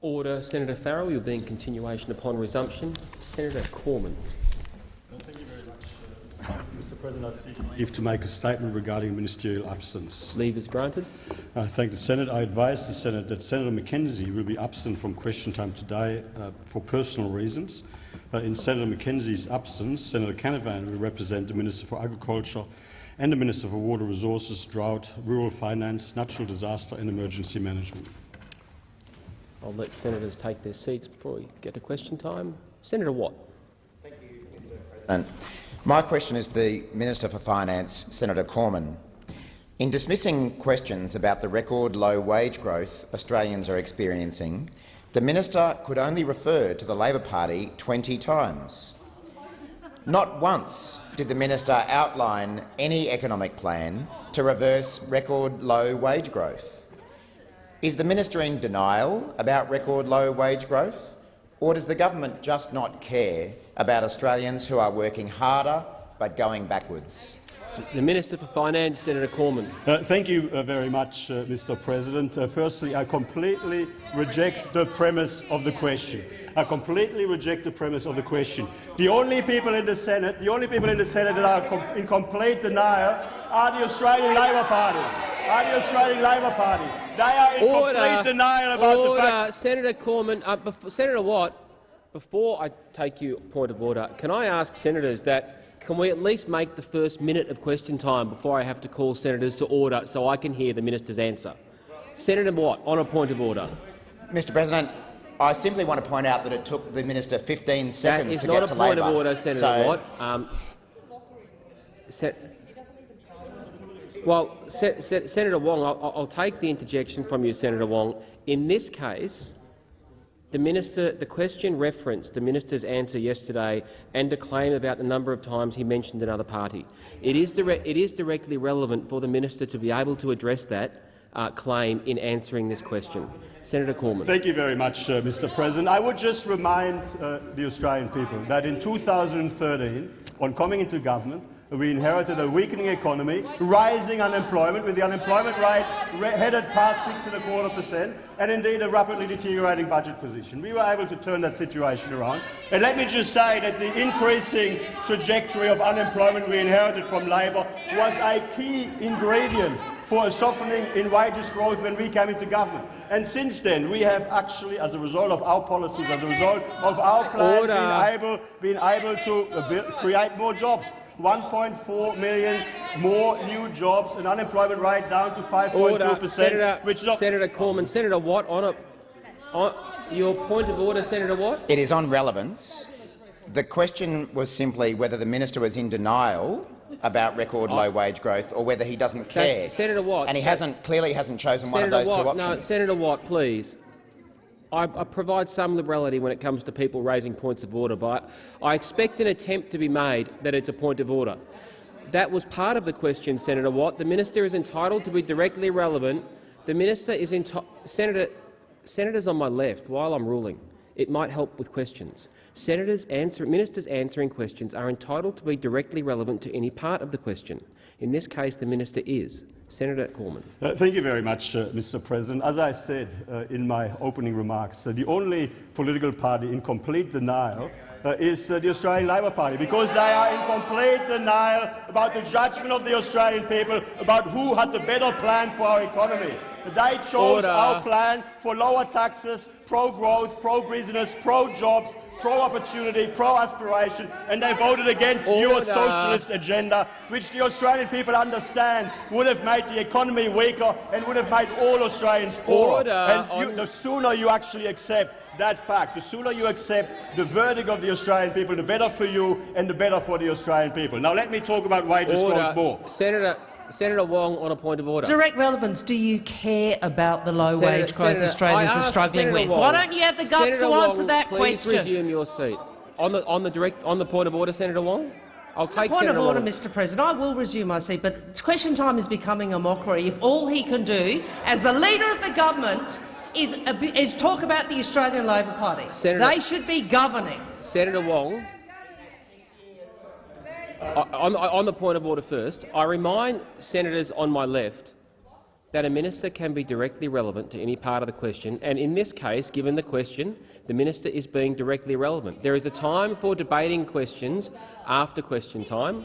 Order. Senator Farrell, you'll be in continuation upon resumption. Senator Cormann. Well, thank you very much, uh, Mr President, I seek leave to make a statement regarding ministerial absence. Leave is granted. I thank the Senate. I advise the Senate that Senator McKenzie will be absent from question time today uh, for personal reasons. Uh, in Senator McKenzie's absence, Senator Canavan will represent the Minister for Agriculture and the Minister for Water Resources, Drought, Rural Finance, Natural Disaster and Emergency Management. I'll let senators take their seats before we get to question time. Senator Watt. And my question is the Minister for Finance, Senator Cormann. In dismissing questions about the record low wage growth Australians are experiencing, the minister could only refer to the Labor Party 20 times. Not once did the minister outline any economic plan to reverse record low wage growth. Is the minister in denial about record low wage growth, or does the government just not care about Australians who are working harder but going backwards? The Minister for Finance, Senator Cormann. Uh, thank you uh, very much, uh, Mr. President. Uh, firstly, I completely reject the premise of the question. I completely reject the premise of the question. The only people in the Senate, the only people in the Senate that are com in complete denial are the Australian Labor Party. Are the Australian Labor Party. They are in Order. complete denial about order. the fact. Senator Cormann, uh, before, Senator Watt, before I take you point of order, can I ask senators that can we at least make the first minute of question time before I have to call senators to order so I can hear the minister's answer? Senator Watt, on a point of order. Mr President, I simply want to point out that it took the minister 15 That seconds is to Labor. That is not get a point Labor. of order, Senator so, Watt. Um, Se well, Se Se Senator Wong, I'll, I'll take the interjection from you, Senator Wong. In this case, the minister, the question referenced the minister's answer yesterday and a claim about the number of times he mentioned another party. It is, it is directly relevant for the minister to be able to address that uh, claim in answering this question. Senator Cormann. Thank you very much, uh, Mr. President. I would just remind uh, the Australian people that in 2013, on coming into government, we inherited a weakening economy, rising unemployment, with the unemployment rate headed past six and a quarter percent, and indeed a rapidly deteriorating budget position. We were able to turn that situation around. And let me just say that the increasing trajectory of unemployment we inherited from Labor was a key ingredient for a softening in wages growth when we came into government. And since then, we have actually, as a result of our policies, as a result of our plan, been able, been able to uh, create more jobs. 1.4 million more new jobs, an unemployment rate down to 5.2 percent, Senator, which is Senator Cormann. Senator Watt, on a on your point of order, Senator Watt. It is on relevance. The question was simply whether the minister was in denial about record low wage growth or whether he doesn't care. Senator Watt. And he hasn't clearly hasn't chosen one of those Watt, two options. No, Senator Watt, please. I, I, provide some liberality when it comes to people raising points of order, but I expect an attempt to be made that it's a point of order. That was part of the question, Senator Watt. The minister is entitled to be directly relevant. The minister is Senator, senators on my left. While I'm ruling, it might help with questions. Senators answer, ministers answering questions are entitled to be directly relevant to any part of the question. In this case, the minister is. Senator Cormann. Uh, thank you very much, uh, Mr. President. As I said uh, in my opening remarks, uh, the only political party in complete denial uh, is uh, the Australian Labor Party, because they are in complete denial about the judgment of the Australian people about who had the better plan for our economy. They chose Order. our plan for lower taxes, pro-growth, pro-business, pro-jobs, pro-opportunity, pro-aspiration, and they voted against Order. your socialist agenda, which the Australian people understand would have made the economy weaker and would have made all Australians poorer. Order and you, the sooner you actually accept that fact, the sooner you accept the verdict of the Australian people, the better for you and the better for the Australian people. Now let me talk about wages growth Order. more. Senator, Senator Wong on a point of order. Direct relevance. Do you care about the low Senator- wage growth Senator, Australians are struggling Senator with? Wong- Why don't you have the guts Senator to Wong, answer that please question? resume your seat. On the, on the direct on the point of order, Senator Wong. I'll take Point Senator of order, Wong. Mr President. I will resume my seat, but question time is becoming a mockery if all he can do, as the leader of the government, is, is talk about the Australian Labor Party. Senator- they should be governing. Senator Wong. On, on the point of order first, I remind senators on my left that a minister can be directly relevant to any part of the question, and in this case, given the question, the minister is being directly relevant. There is a time for debating questions after question time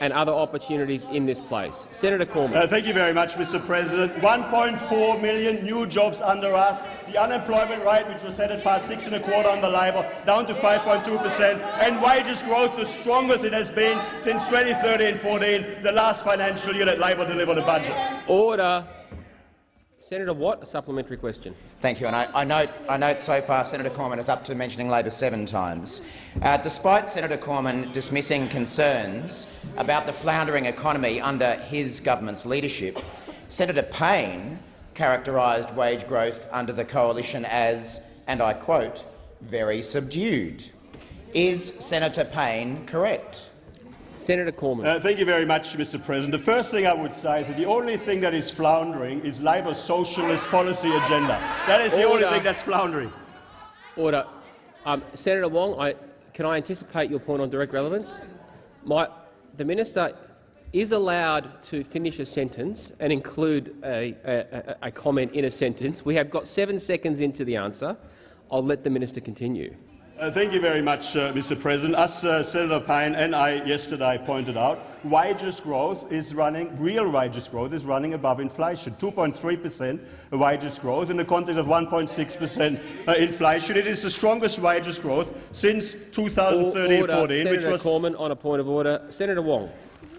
and other opportunities in this place. Senator Cormann. Uh, thank you very much, Mr. President. 1.4 million new jobs under us. The unemployment rate, which was set at past six and a quarter under Labor, down to 5.2 per cent, and wages growth the strongest it has been since 2013-14, the last financial year that Labor delivered a budget. Order. Senator Watt, a supplementary question. Thank you. And I, I, note, I note so far Senator Cormann is up to mentioning Labor seven times. Uh, despite Senator Cormann dismissing concerns about the floundering economy under his government's leadership, Senator Payne characterised wage growth under the coalition as, and I quote, very subdued. Is Senator Payne correct? Senator Cormann. Uh, thank you very much, Mr. President. The first thing I would say is that the only thing that is floundering is Labor's socialist policy agenda. That is the only thing that's floundering. Order. Um, Senator Wong, I, can I anticipate your point on direct relevance? My, the minister is allowed to finish a sentence and include a, a- a comment in a sentence. We have got seven seconds into the answer. I'll let the minister continue. Uh, thank you very much, uh, Mr. President. As uh, Senator Payne and I yesterday pointed out, wages growth is running, real wages growth is running above inflation. 2.3 per cent wages growth in the context of 1.6 per cent uh, inflation. It is the strongest wages growth since 2013-14, which Senator was Cormann on a point of order. Senator Wong.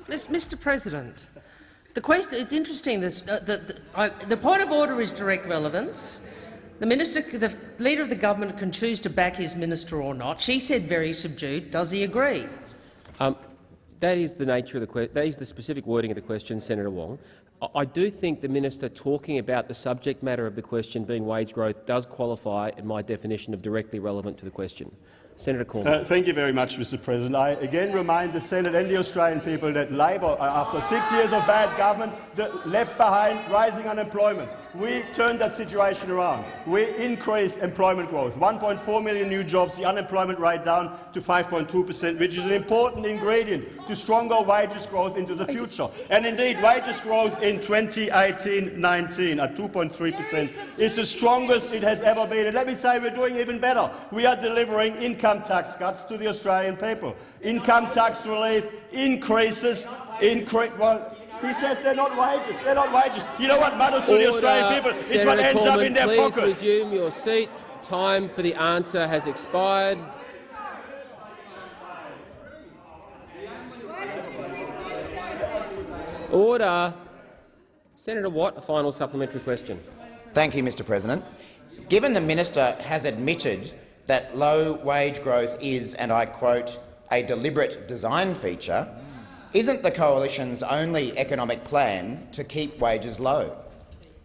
Mr. President, the question it's interesting. This, uh, the, the, I, the point of order is direct relevance. The minister, the leader of the government, can choose to back his minister or not. She said very subdued. Does he agree? Um, that is the nature of the que- that is the specific wording of the question, Senator Wong. I, I do think the minister talking about the subject matter of the question being wage growth does qualify in my definition of directly relevant to the question. Senator Cormann. Uh, thank you very much, Mr. President. I again remind the Senate and the Australian people that Labor, uh, after six years of bad government, left behind rising unemployment. We turned that situation around. We increased employment growth, 1.4 million new jobs, the unemployment rate down to 5.2 per cent, which is an important ingredient to stronger wages growth into the future. And indeed, wages growth in 2018-19 at 2.3 per cent is the strongest it has ever been. And let me say we're doing even better. We are delivering income tax cuts to the Australian people. Income tax relief increases, incre well, he says they're not wages. They're not wages. You know what matters to the Australian Order. people is Senator what ends up in their please pocket. resume your seat. Time for the answer has expired. Order. Senator Watt, a final supplementary question. Thank you, Mr President. Given the minister has admitted that low wage growth is, and I quote, a deliberate design feature, isn't the coalition's only economic plan to keep wages low?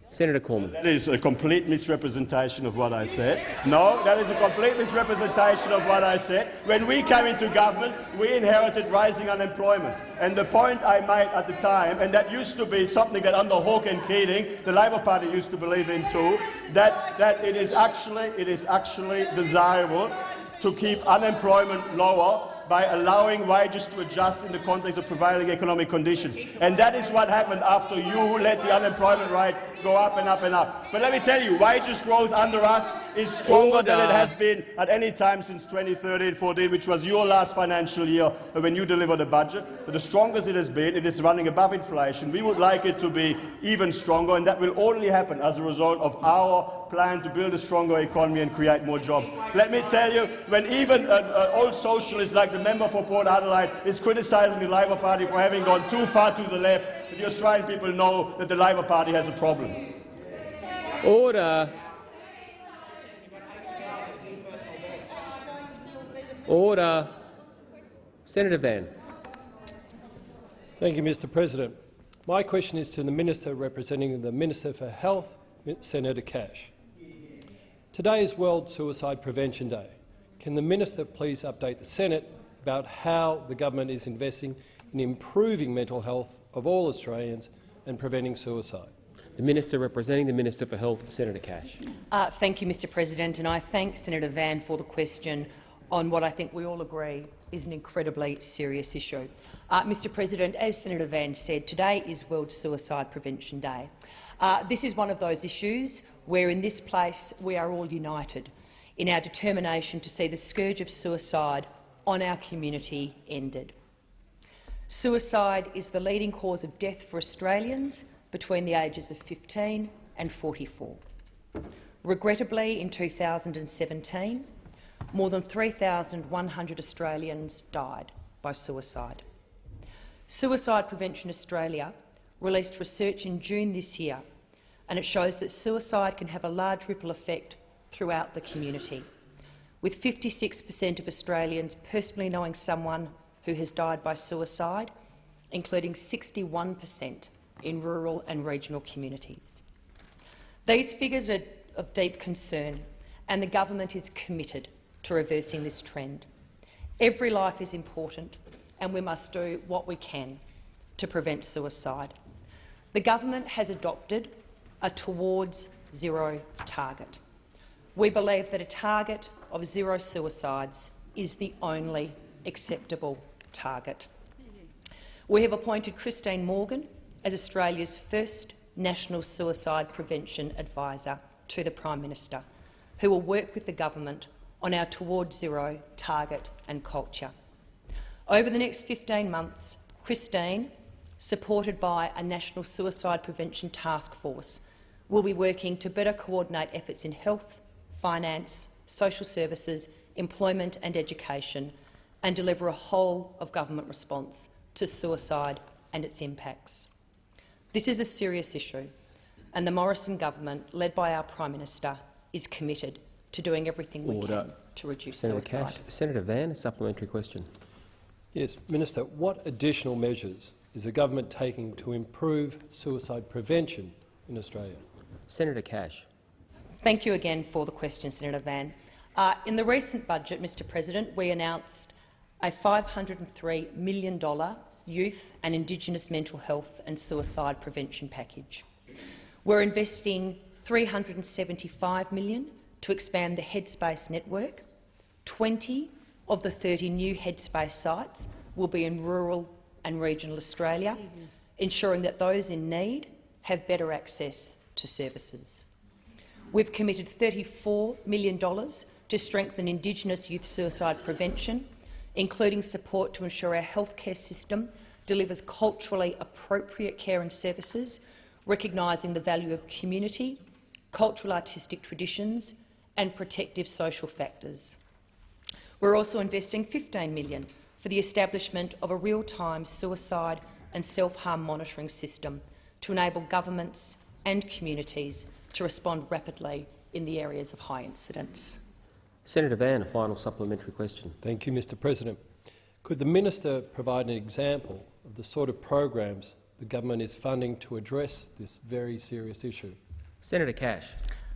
Senator Cormann. That is a complete misrepresentation of what I said. No, that is a complete misrepresentation of what I said. When we came into government, we inherited rising unemployment. And the point I made at the time, and that used to be something that under Hawke and Keating, the Labor Party used to believe in too, that, that it, is actually, it is actually desirable to keep unemployment lower by allowing wages to adjust in the context of prevailing economic conditions. And that is what happened after you let the unemployment rate go up and up and up. But let me tell you, wages growth under us is stronger than it has been at any time since 2013-14, which was your last financial year when you delivered a budget. But the strongest it has been, it is running above inflation. We would like it to be even stronger, and that will only happen as a result of our plan to build a stronger economy and create more jobs. Let me tell you, when even an, an old socialist like the member for Port Adelaide is criticising the Labor Party for having gone too far to the left, the Australian people know that the Labor Party has a problem. Order. Order. Senator Van. Thank you, Mr President. My question is to the Minister representing the Minister for Health, Senator Cash. Today is World Suicide Prevention Day. Can the Minister please update the Senate about how the government is investing in improving mental health of all Australians and preventing suicide? The Minister representing the Minister for Health, Senator Cash. Uh, thank you, Mr President, and I thank Senator Van for the question on what I think we all agree is an incredibly serious issue. Uh, Mr President, as Senator Van said, today is World Suicide Prevention Day. Uh, this is one of those issues where in this place we are all united in our determination to see the scourge of suicide on our community ended. Suicide is the leading cause of death for Australians between the ages of 15 and 44. Regrettably, in 2017, more than 3,100 Australians died by suicide. Suicide Prevention Australia released research in June this year, and it shows that suicide can have a large ripple effect throughout the community, with 56 per cent of Australians personally knowing someone who has died by suicide, including 61 per cent in rural and regional communities. These figures are of deep concern, and the government is committed to reversing this trend. Every life is important, and we must do what we can to prevent suicide. The government has adopted a towards zero target. We believe that a target of zero suicides is the only acceptable target. We have appointed Christine Morgan as Australia's first National Suicide Prevention Advisor to the Prime Minister, who will work with the government on our Towards Zero target and culture. Over the next 15 months, Christine, supported by a National Suicide Prevention Task Force, will be working to better coordinate efforts in health, finance, social services, employment and education and deliver a whole-of-government response to suicide and its impacts. This is a serious issue, and the Morrison government, led by our Prime Minister, is committed to doing everything we can to reduce Senator suicide. Cash. Senator Van, a supplementary question. Yes, Minister, what additional measures is the government taking to improve suicide prevention in Australia? Senator Cash. Thank you again for the question, Senator Van. Uh, in the recent budget, Mr President, we announced a $503 million youth and Indigenous mental health and suicide prevention package. We're investing 375 million to expand the Headspace network. 20 of the 30 new Headspace sites will be in rural and regional Australia, ensuring that those in need have better access to services. We've committed $34 million to strengthen Indigenous youth suicide prevention, including support to ensure our healthcare system delivers culturally appropriate care and services, recognising the value of community, cultural artistic traditions and protective social factors. We're also investing 15 million for the establishment of a real-time suicide and self-harm monitoring system to enable governments and communities to respond rapidly in the areas of high incidence. Senator Van, a final supplementary question. Thank you, Mr President. Could the minister provide an example of the sort of programs the government is funding to address this very serious issue? Senator Cash.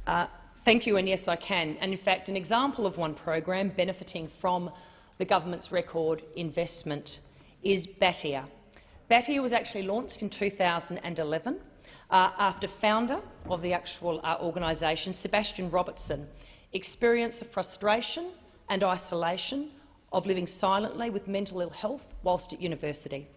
Uh, thank you, and yes, I can. And in fact, an example of one program benefiting from the government's record investment is Batyr. Batyr was actually launched in 2011 uh, after founder of the actual uh, organisation, Sebastian Robertson, experienced the frustration and isolation of living silently with mental ill health whilst at university.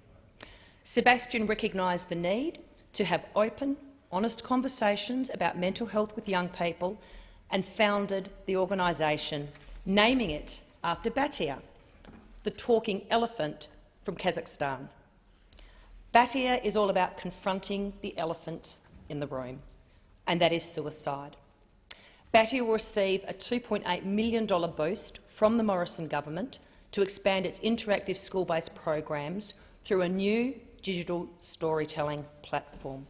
Sebastian recognised the need to have open, honest conversations about mental health with young people and founded the organisation, naming it after Batyr, the talking elephant from Kazakhstan. Batyr is all about confronting the elephant in the room, and that is suicide. Batyr will receive a $2.8 million boost from the Morrison government to expand its interactive school-based programs through a new digital storytelling platform.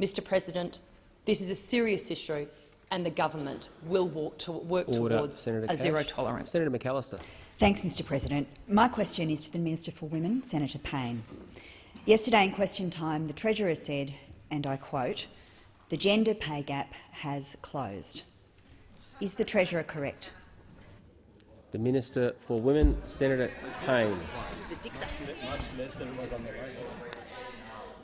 Mr President, this is a serious issue and the government will to work Order. towards Senator a Cash. zero tolerance. Senator McAllister. Thanks, Mr President. My question is to the Minister for Women, Senator Payne. Yesterday in question time, the Treasurer said, and I quote, the gender pay gap has closed. Is the Treasurer correct? The Minister for Women, Senator Payne.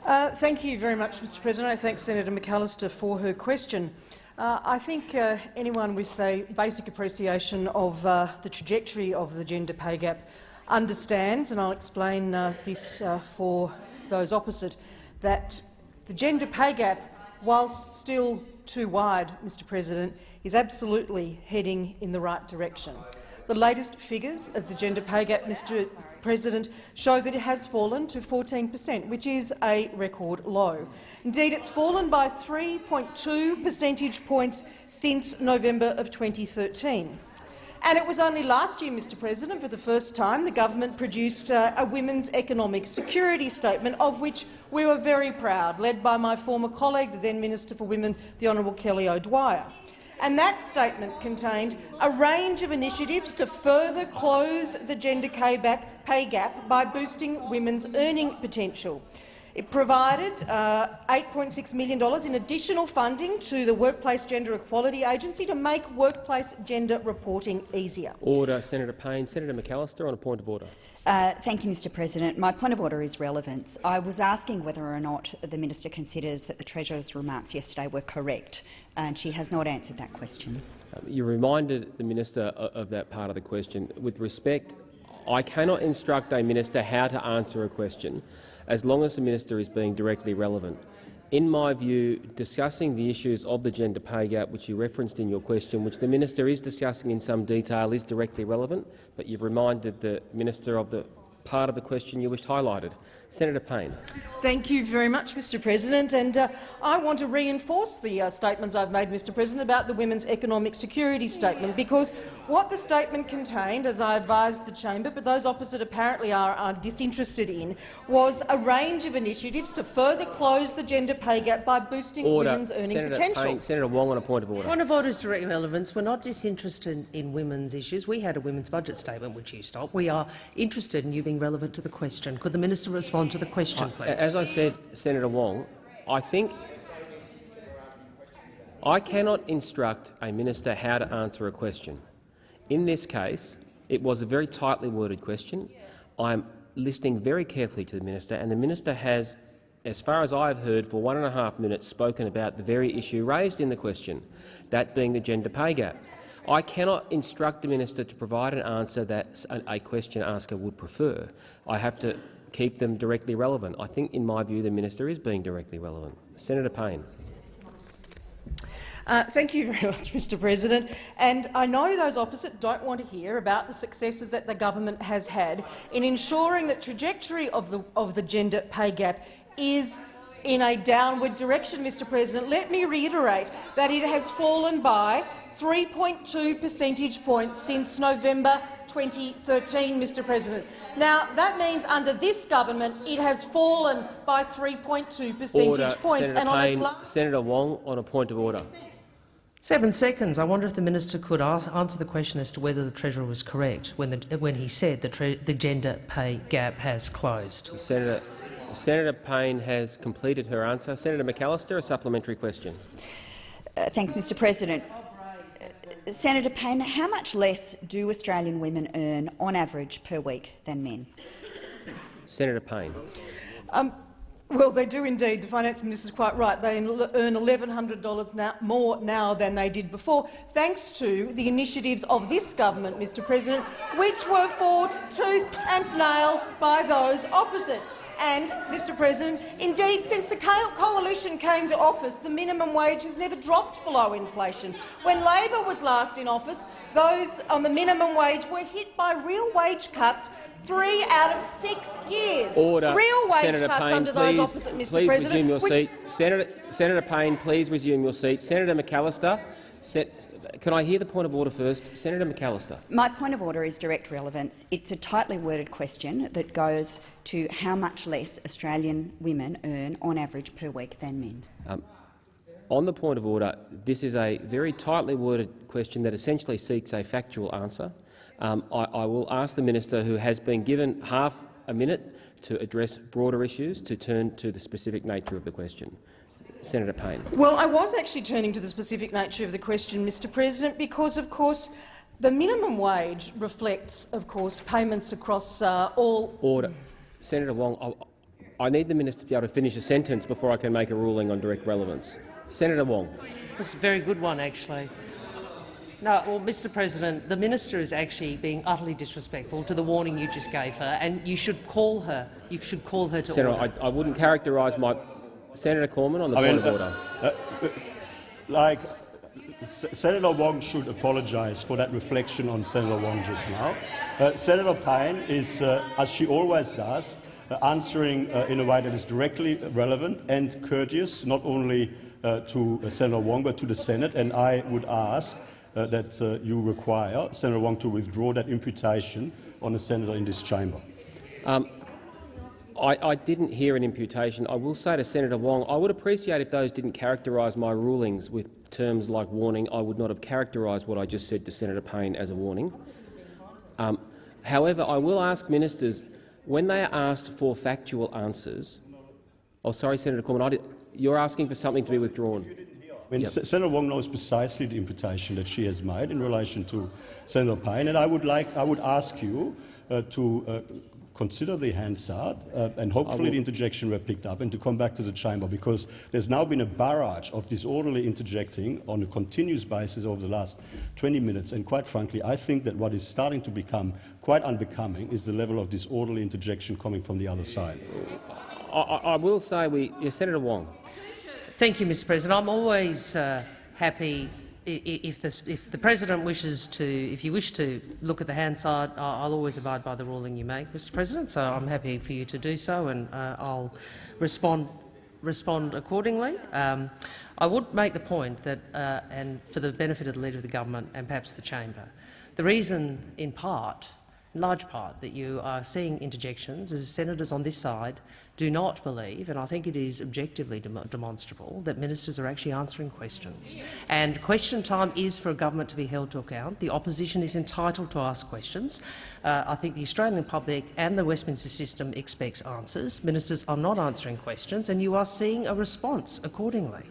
Uh, thank you very much, Mr President. I thank Senator McAllister for her question. Uh, I think uh, anyone with a basic appreciation of uh, the trajectory of the gender pay gap understands, and I'll explain uh, this uh, for those opposite, that the gender pay gap whilst still too wide, Mr President, is absolutely heading in the right direction. The latest figures of the gender pay gap, Mr President, show that it has fallen to 14 per cent, which is a record low. Indeed, it's fallen by 3.2 percentage points since November of 2013. And it was only last year, Mr President, for the first time, the government produced a women's economic security statement, of which we were very proud, led by my former colleague, the then Minister for Women, the Honourable Kelly O'Dwyer. And that statement contained a range of initiatives to further close the gender pay gap by boosting women's earning potential. It provided uh, $8.6 million in additional funding to the Workplace Gender Equality Agency to make workplace gender reporting easier. Order. Senator Payne. Senator McAllister on a point of order. Uh, thank you, Mr President. My point of order is relevance. I was asking whether or not the minister considers that the Treasurer's remarks yesterday were correct, and she has not answered that question. Um, you reminded the minister of that part of the question. With respect, I cannot instruct a minister how to answer a question as long as the minister is being directly relevant. In my view, discussing the issues of the gender pay gap, which you referenced in your question, which the minister is discussing in some detail, is directly relevant, but you've reminded the minister of the part of the question you wished highlighted. Senator Payne. Thank you very much, Mr President. And uh, I want to reinforce the uh, statements I've made, Mr President, about the Women's Economic Security Statement, because what the statement contained, as I advised the chamber, but those opposite apparently are, are disinterested in, was a range of initiatives to further close the gender pay gap by boosting order. women's earning Senator potential. Payne, Senator Wong on a point of order. Point of order is direct relevance. We're not disinterested in women's issues. We had a women's budget statement which you stopped. We are interested in you being relevant to the question. Could the minister respond to the question, please? As I said, Senator Wong, I think I cannot instruct a minister how to answer a question. In this case, it was a very tightly worded question. I'm listening very carefully to the minister, and the minister has, as far as I have heard, for one and a half minutes spoken about the very issue raised in the question, that being the gender pay gap. I cannot instruct the minister to provide an answer that a question asker would prefer. I have to keep them directly relevant. I think, in my view, the minister is being directly relevant. Senator Payne. Uh, thank you very much, Mr President. And I know those opposite don't want to hear about the successes that the government has had in ensuring that trajectory of the, of the gender pay gap is in a downward direction, Mr President. Let me reiterate that it has fallen by 3.2 percentage points since November 2013, Mr President. Now, that means under this government it has fallen by 3.2 percentage order. points. Senator and on Payne, its last Senator Wong on a point of order. Seven seconds. I wonder if the minister could answer the question as to whether the treasurer was correct when, the, when he said the, the gender pay gap has closed. Senator, Senator Payne has completed her answer. Senator McAllister, a supplementary question. Uh, thanks, Mr President. Senator Payne, how much less do Australian women earn on average per week than men? Senator Payne. Um, well, they do indeed. The finance minister is quite right. They earn $1,100 now, more now than they did before, thanks to the initiatives of this government, Mr President, which were fought tooth and nail by those opposite. And, Mr President, indeed, since the coalition came to office, the minimum wage has never dropped below inflation. When Labor was last in office, those on the minimum wage were hit by real wage cuts three out of six years. Order. Real wage Senator cuts Payne, under please, those opposite, Mr please President. resume your seat. Senator, Senator Payne, please resume your seat. Senator McAllister, set, can I hear the point of order first? Senator McAllister. My point of order is direct relevance. It's a tightly worded question that goes to how much less Australian women earn on average per week than men. Um, on the point of order, this is a very tightly worded question that essentially seeks a factual answer. Um, I, I will ask the minister, who has been given half a minute to address broader issues, to turn to the specific nature of the question. Senator Payne. Well, I was actually turning to the specific nature of the question, Mr President, because, of course, the minimum wage reflects, of course, payments across uh, all— Order. Senator Wong, I, I need the minister to be able to finish a sentence before I can make a ruling on direct relevance. Senator Wong. It's a very good one, actually. No, well, Mr President, the minister is actually being utterly disrespectful to the warning you just gave her, and you should call her. You should call her to Senator, order. I, I wouldn't characterise my Senator Cormann on the I point mean, of order. uh, uh, like, S- Senator Wong should apologise for that reflection on Senator Wong just now. Uh, Senator Payne is, uh, as she always does, uh, answering uh, in a way that is directly relevant and courteous, not only uh, to uh, Senator Wong but to the Senate. And I would ask uh, that uh, you require Senator Wong to withdraw that imputation on a senator in this chamber. Um, I, I, didn't hear an imputation. I will say to Senator Wong, I would appreciate if those didn't characterise my rulings with terms like warning. I would not have characterised what I just said to Senator Payne as a warning. Um, however, I will ask ministers, when they are asked for factual answers— Oh, sorry, Senator Cormann, did, you're asking for something to be withdrawn. I mean, yep. Senator Wong knows precisely the imputation that she has made in relation to Senator Payne, and I would, like, I would ask you uh, to uh, consider the Hansard uh, and hopefully the interjection were picked up and to come back to the chamber because there's now been a barrage of disorderly interjecting on a continuous basis over the last 20 minutes and quite frankly I think that what is starting to become quite unbecoming is the level of disorderly interjection coming from the other side. I, I will say we, yeah, Senator Wong. Thank you, Mr President. I'm always uh, happy if the, if the president wishes to, if you wish to look at the Hansard, I'll always abide by the ruling you make, Mr. President. So I'm happy for you to do so, and uh, I'll respond respond accordingly. Um, I would make the point that, uh, and for the benefit of the Leader of the Government and perhaps the chamber, the reason, in part, in large part, that you are seeing interjections is senators on this side do not believe, and I think it is objectively dem demonstrable, that ministers are actually answering questions. And question time is for a government to be held to account. The opposition is entitled to ask questions. Uh, I think the Australian public and the Westminster system expects answers. Ministers are not answering questions, and you are seeing a response accordingly.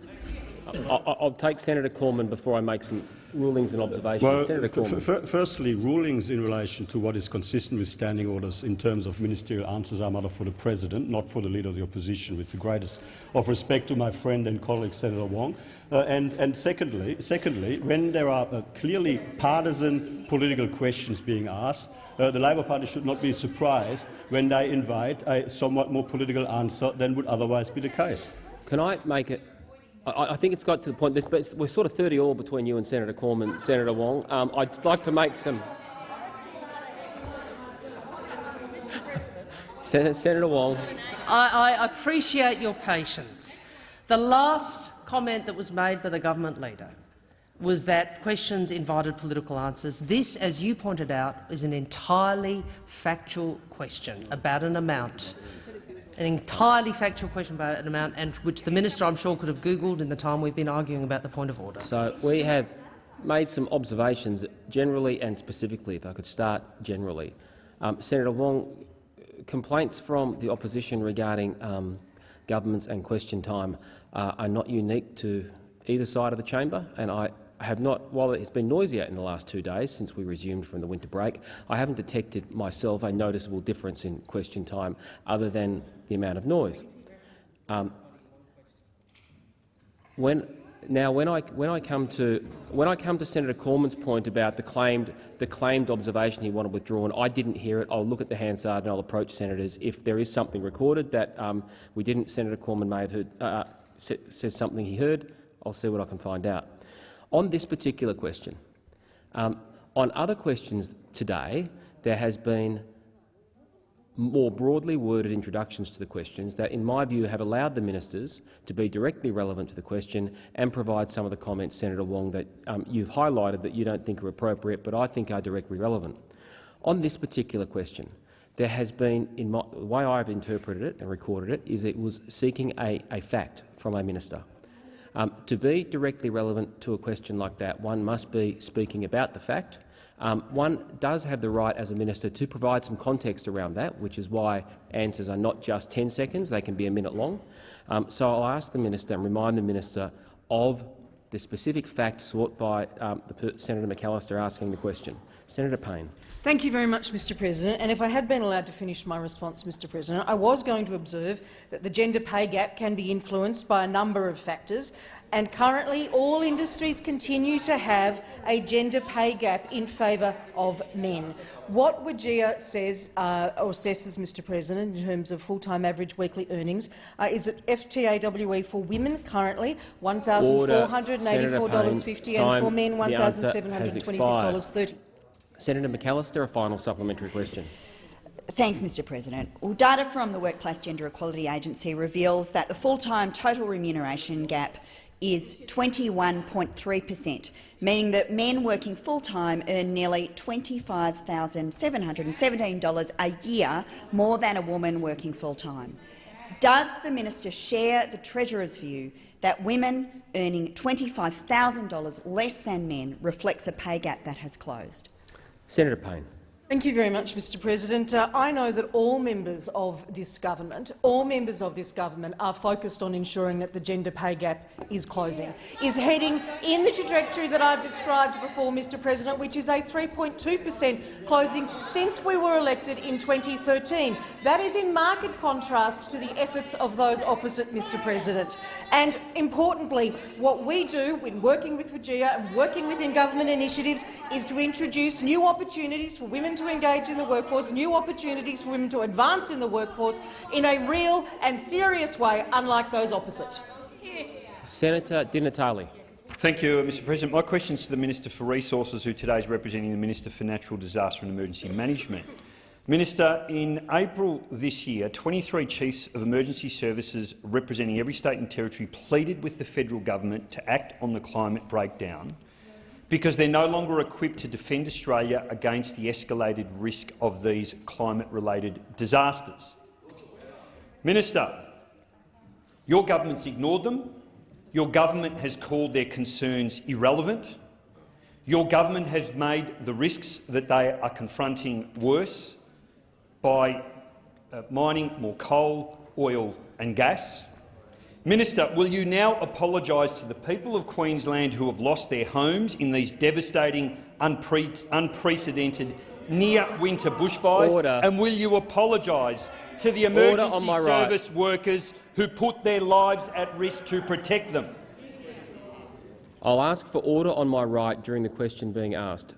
I'll take Senator Cormann before I make some rulings and observations. Well, Senator Cormann. firstly, rulings in relation to what is consistent with standing orders in terms of ministerial answers are matter for the President, not for the Leader of the Opposition, with the greatest of respect to my friend and colleague Senator Wong. Uh, and, and secondly, secondly, when there are uh, clearly partisan political questions being asked, uh, the Labor Party should not be surprised when they invite a somewhat more political answer than would otherwise be the case. Can I make it I, I, think it's got to the point. But we're sort of 30 all between you and Senator Cormann, Senator Wong. Um, I'd like to make some. Sen Senator Wong. I, I appreciate your patience. The last comment that was made by the government leader was that questions invited political answers. This, as you pointed out, is an entirely factual question about an amount an entirely factual question about an amount, and which the minister, I'm sure, could have googled in the time we've been arguing about the point of order. So we have made some observations generally and specifically. If I could start generally, um, Senator Wong, complaints from the opposition regarding um, governments and question time uh, are not unique to either side of the chamber, and I have not, while it's been noisier in the last two days since we resumed from the winter break, I haven't detected myself a noticeable difference in question time other than the amount of noise. Um, when, now, when I, when, I come to, when I come to Senator Cormann's point about the claimed, the claimed observation he wanted withdrawn, I didn't hear it. I'll look at the Hansard and I'll approach senators. If there is something recorded that um, we didn't, Senator Cormann may have heard, uh, says something he heard, I'll see what I can find out. On this particular question, um, on other questions today, there has been more broadly worded introductions to the questions that, in my view, have allowed the ministers to be directly relevant to the question and provide some of the comments, Senator Wong, that um, you've highlighted that you don't think are appropriate but I think are directly relevant. On this particular question, there has been, in my, the way I've interpreted it and recorded it, is it was seeking a, a fact from a minister. Um, to be directly relevant to a question like that, one must be speaking about the fact. Um, one does have the right as a minister to provide some context around that, which is why answers are not just 10 seconds, they can be a minute long. Um, so I'll ask the minister and remind the minister of the specific fact sought by um, Senator McAllister asking the question. Senator Payne. Thank you very much, Mr President. And if I had been allowed to finish my response, Mr President, I was going to observe that the gender pay gap can be influenced by a number of factors, and currently all industries continue to have a gender pay gap in favour of men. What WGEA says uh, or assesses, Mr President, in terms of full-time average weekly earnings uh, is that FTAWE for women currently $1,484.50 and for men $1,726.30. Senator McAllister, a final supplementary question. Thanks, Mr President. Well, data from the Workplace Gender Equality Agency reveals that the full-time total remuneration gap is 21.3 per cent, meaning that men working full-time earn nearly $25,717 a year more than a woman working full-time. Does the minister share the Treasurer's view that women earning $25,000 less than men reflects a pay gap that has closed? Senator Payne. Thank you very much, Mr President. Uh, I know that all members of this government, all members of this government are focused on ensuring that the gender pay gap is closing, is heading in the trajectory that I've described before, Mr President, which is a 3.2 per cent closing since we were elected in 2013. That is in marked contrast to the efforts of those opposite, Mr President. And importantly, what we do when working with WGEA and working within government initiatives is to introduce new opportunities for women to to engage in the workforce, new opportunities for women to advance in the workforce in a real and serious way, unlike those opposite. Senator Di Natale. Thank you, Mr President. My question is to the Minister for Resources, who today is representing the Minister for Natural Disaster and Emergency Management. Minister, in April this year, 23 chiefs of emergency services representing every state and territory pleaded with the federal government to act on the climate breakdown because they're no longer equipped to defend Australia against the escalated risk of these climate-related disasters. Minister, your government's ignored them. Your government has called their concerns irrelevant. Your government has made the risks that they are confronting worse by uh, mining more coal, oil and gas. Minister, will you now apologise to the people of Queensland who have lost their homes in these devastating, unpre unprecedented near-winter bushfires? Order. And will you apologise to the emergency service right. workers who put their lives at risk to protect them? I'll ask for order on my right during the question being asked.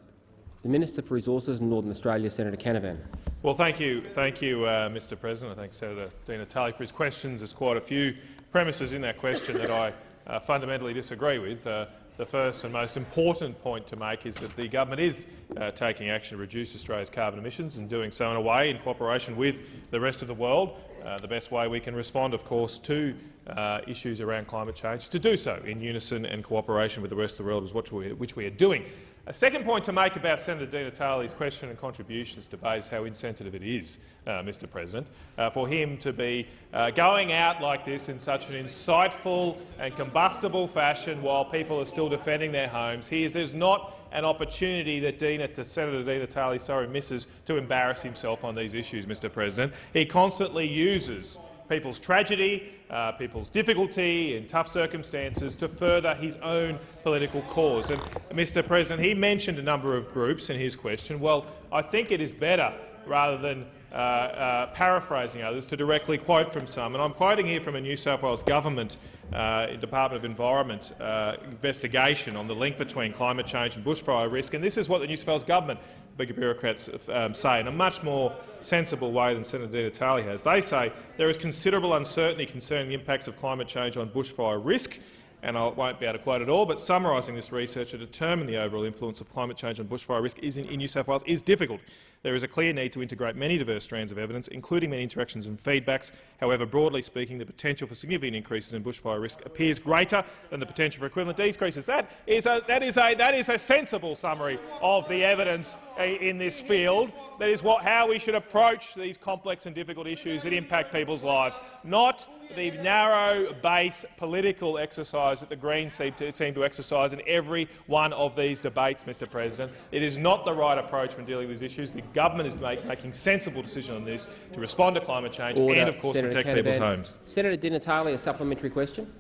The Minister for Resources and Northern Australia, Senator Canavan. Well, thank you, thank you, uh, Mr. President. I thank Senator Di Natale for his questions. There's quite a few premises in that question that I uh, fundamentally disagree with. Uh, the first and most important point to make is that the government is uh, taking action to reduce Australia's carbon emissions and doing so in a way in cooperation with the rest of the world. Uh, the best way we can respond, of course, to uh, issues around climate change is to do so in unison and cooperation with the rest of the world, which we, which we are doing. A second point to make about Senator Di Natale's question and contributions to debate how insensitive it is, uh, Mr President, uh, for him to be uh, going out like this in such an insightful and combustible fashion while people are still defending their homes. He is, there's not an opportunity that Dina, to Senator Di Natale sorry, misses to embarrass himself on these issues, Mr President. He constantly uses people's tragedy, uh, people's difficulty in tough circumstances to further his own political cause. And, Mr President, he mentioned a number of groups in his question. Well, I think it is better, rather than uh, uh, paraphrasing others, to directly quote from some. And I'm quoting here from a New South Wales government uh, Department of Environment uh, investigation on the link between climate change and bushfire risk. And this is what the New South Wales government bigger bureaucrats um, say in a much more sensible way than Senator Di Natale has. They say there is considerable uncertainty concerning the impacts of climate change on bushfire risk, and I won't be able to quote it all, but summarising this research to determine the overall influence of climate change on bushfire risk is in, in New South Wales is difficult. There is a clear need to integrate many diverse strands of evidence, including many interactions and feedbacks. However, broadly speaking, the potential for significant increases in bushfire risk appears greater than the potential for equivalent decreases. That is a, that is a, that is a sensible summary of the evidence eh, in this field. That is what, how we should approach these complex and difficult issues that impact people's lives, not the narrow base political exercise that the Greens seem to, seem to exercise in every one of these debates, Mr President. It is not the right approach when dealing with these issues. The government is make, making sensible decisions on this to respond to climate change Order. and, of course, Senator protect Canavan. people's homes. Senator Di Natale, a supplementary question.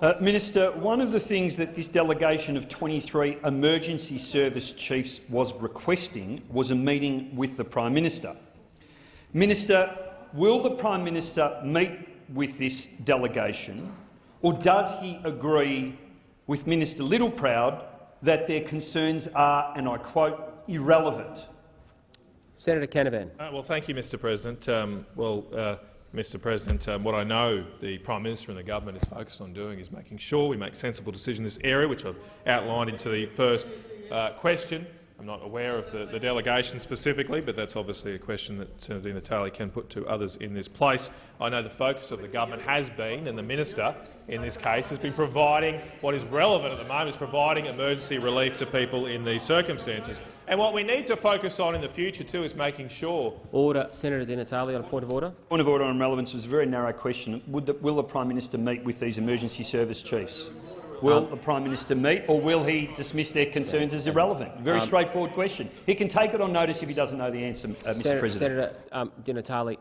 Uh, Minister, one of the things that this delegation of 23 emergency service chiefs was requesting was a meeting with the Prime Minister. Minister, will the Prime Minister meet with this delegation Or does he agree with Minister Littleproud that their concerns are, and I quote, irrelevant? Senator Canavan. Uh, well, thank you, Mr President. Um, well, uh, Mr President, um, what I know the Prime Minister and the government is focused on doing is making sure we make sensible decisions in this area, which I've outlined into the first uh, question. I'm not aware of the, the, delegation specifically, but that's obviously a question that Senator Di Natale can put to others in this place. I know the focus of the government has been, and the minister in this case has been providing what is relevant at the moment is providing emergency relief to people in these circumstances. And what we need to focus on in the future too is making sure. Order, Senator Di Natale, on a point of order. Point of order on relevance was a very narrow question. The, will the Prime Minister meet with these emergency service chiefs? Will um, the Prime Minister meet, or will he dismiss their concerns as irrelevant? Very um, straightforward question. He can take it on notice if he doesn't know the answer, uh, Mr Senator, President. Senator um, Di Natale,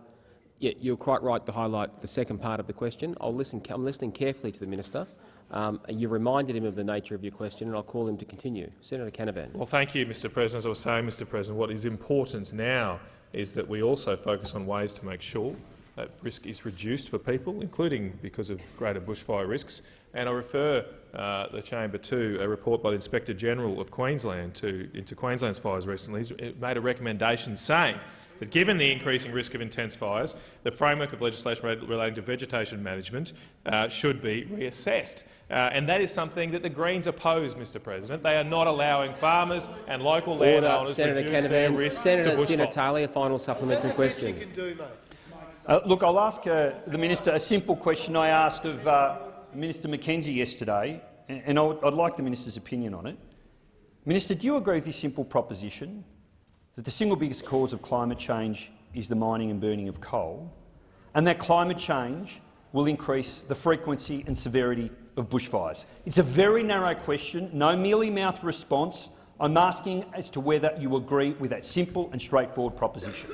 yeah, you're quite right to highlight the second part of the question. I'll listen, I'm listening carefully to the minister. Um, you reminded him of the nature of your question, and I'll call him to continue. Senator Canavan. Well, thank you, Mr President. As I was saying, Mr President, what is important now is that we also focus on ways to make sure that risk is reduced for people, including because of greater bushfire risks. And I refer uh, the chamber to a report by the Inspector General of Queensland to, into Queensland's fires recently. He's made a recommendation saying that given the increasing risk of intense fires, the framework of legislation relating to vegetation management uh, should be reassessed. Uh, and that is something that the Greens oppose, Mr President. They are not allowing farmers and local Order. landowners Senator to reduce Canavan. their risk Senator to Di Natale, a final supplementary question. Uh, look, I'll ask uh, the minister a simple question I asked of uh, Minister McKenzie yesterday, and I'd, like the minister's opinion on it. Minister, do you agree with this simple proposition that the single biggest cause of climate change is the mining and burning of coal, and that climate change will increase the frequency and severity of bushfires? It's a very narrow question, no mealy-mouthed response. I'm asking as to whether you agree with that simple and straightforward proposition.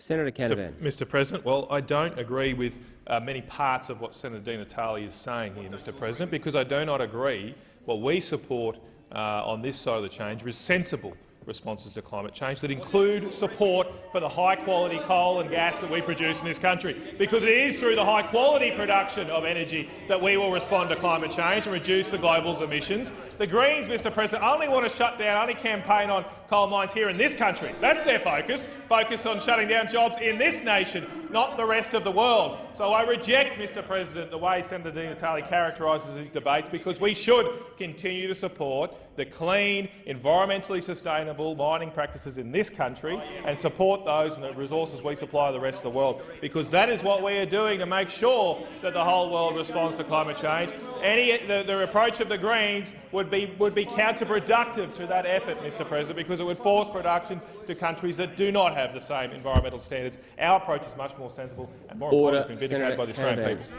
Senator Canavan. Mr President, well, I don't agree with uh, many parts of what Senator Di Natale is saying here, Mr President, because I do not agree what we support uh, on this side of the change is sensible responses to climate change that include support for the high-quality coal and gas that we produce in this country, because it is through the high-quality production of energy that we will respond to climate change and reduce the global's emissions. The Greens, Mr President, only want to shut down, only campaign on coal mines here in this country. That's their focus, focus on shutting down jobs in this nation, not the rest of the world. So I reject, Mr President, the way Senator Di Natale characterises these debates, because we should continue to support the clean, environmentally sustainable mining practices in this country and support those and the resources we supply the rest of the world, because that is what we are doing to make sure that the whole world responds to climate change. Any, the, the approach of the Greens would be, would be counterproductive to that effort, Mr President, because because it would force production to countries that do not have the same environmental standards. Our approach is much more sensible and more Order. important has been vindicated by the Australian people.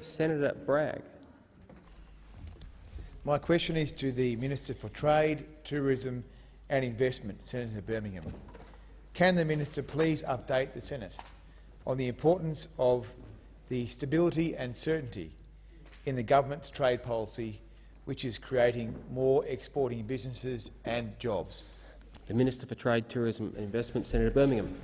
Senator Bragg. My question is to the Minister for Trade, Tourism and Investment, Senator Birmingham. Can the minister please update the Senate on the importance of the stability and certainty in the government's trade policy which is creating more exporting businesses and jobs. The Minister for Trade, Tourism and Investment, Senator Birmingham.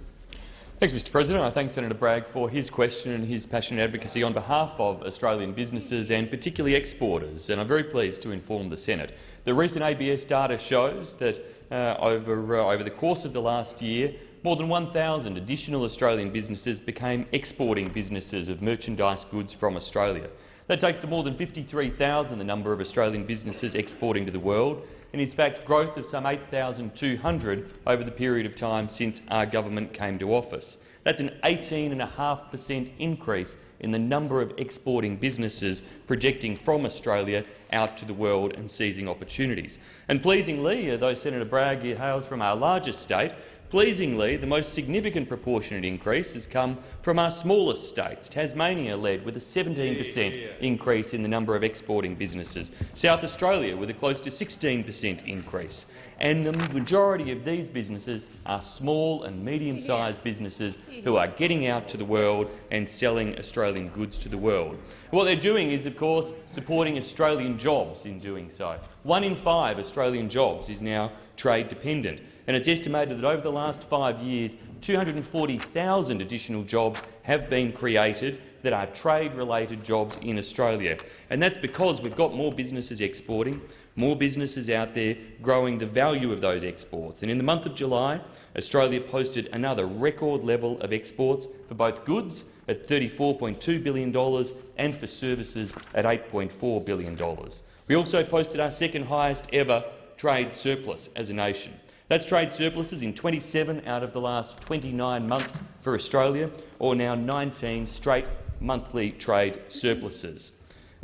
Thanks, Mr President. I thank Senator Bragg for his question and his passionate advocacy on behalf of Australian businesses and particularly exporters. And I'm very pleased to inform the Senate. The recent ABS data shows that uh, over, uh, over the course of the last year, more than 1,000 additional Australian businesses became exporting businesses of merchandise goods from Australia. That takes to more than 53,000 the number of Australian businesses exporting to the world, and in fact growth of some 8,200 over the period of time since our government came to office. That's an 18.5 per cent increase in the number of exporting businesses projecting from Australia out to the world and seizing opportunities. And pleasingly, uh, though Senator Bragg hails from our largest state, Pleasingly, the most significant proportionate increase has come from our smallest states. Tasmania led with a 17 per cent increase in the number of exporting businesses, South Australia with a close to 16 per cent increase. And the majority of these businesses are small and medium-sized businesses who are getting out to the world and selling Australian goods to the world. What they're doing is, of course, supporting Australian jobs in doing so. One in five Australian jobs is now trade dependent and it's estimated that over the last five years, 240,000 additional jobs have been created that are trade-related jobs in Australia. And that's because we've got more businesses exporting, more businesses out there growing the value of those exports. And in the month of July, Australia posted another record level of exports for both goods at $34.2 billion and for services at $8.4 billion. We also posted our second highest ever trade surplus as a nation. That's trade surpluses in 27 out of the last 29 months for Australia, or now 19 straight monthly trade surpluses.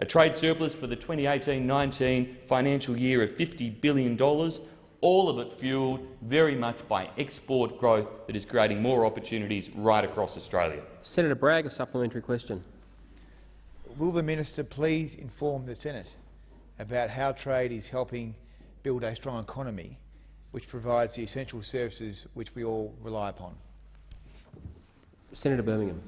A trade surplus for the 2018-19 financial year of $50 billion, all of it fuelled very much by export growth that is creating more opportunities right across Australia. Senator Bragg, a supplementary question. Will the minister please inform the Senate about how trade is helping build a strong economy which provides the essential services which we all rely upon? Senator Birmingham.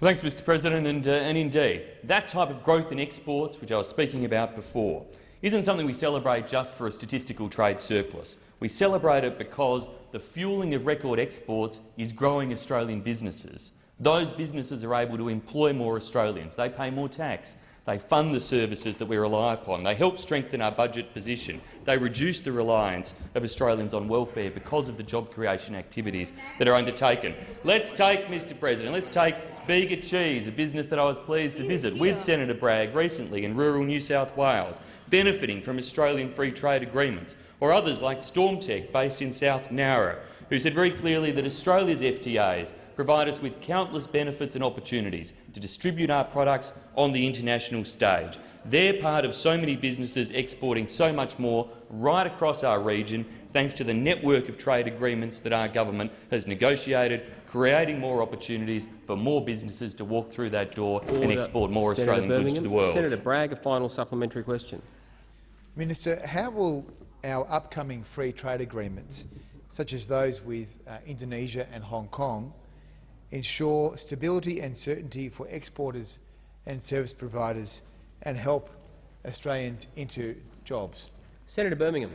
Well, thanks, Mr President. And, uh, and indeed, that type of growth in exports, which I was speaking about before, isn't something we celebrate just for a statistical trade surplus. We celebrate it because the fuelling of record exports is growing Australian businesses. Those businesses are able to employ more Australians. They pay more tax. They fund the services that we rely upon. They help strengthen our budget position. They reduce the reliance of Australians on welfare because of the job creation activities that are undertaken. Let's take, Mr President, let's take Bega Cheese, a business that I was pleased to visit with Senator Bragg recently in rural New South Wales, benefiting from Australian free trade agreements, or others like Stormtech, based in South Nowra, who said very clearly that Australia's FTAs provide us with countless benefits and opportunities to distribute our products on the international stage. They're part of so many businesses exporting so much more right across our region, thanks to the network of trade agreements that our government has negotiated, creating more opportunities for more businesses to walk through that door Order. and export more Senator Australian Birmingham. goods to the world. Senator Bragg, a final supplementary question. Minister, how will our upcoming free trade agreements, such as those with uh, Indonesia and Hong Kong, ensure stability and certainty for exporters and service providers and help Australians into jobs? Senator Birmingham.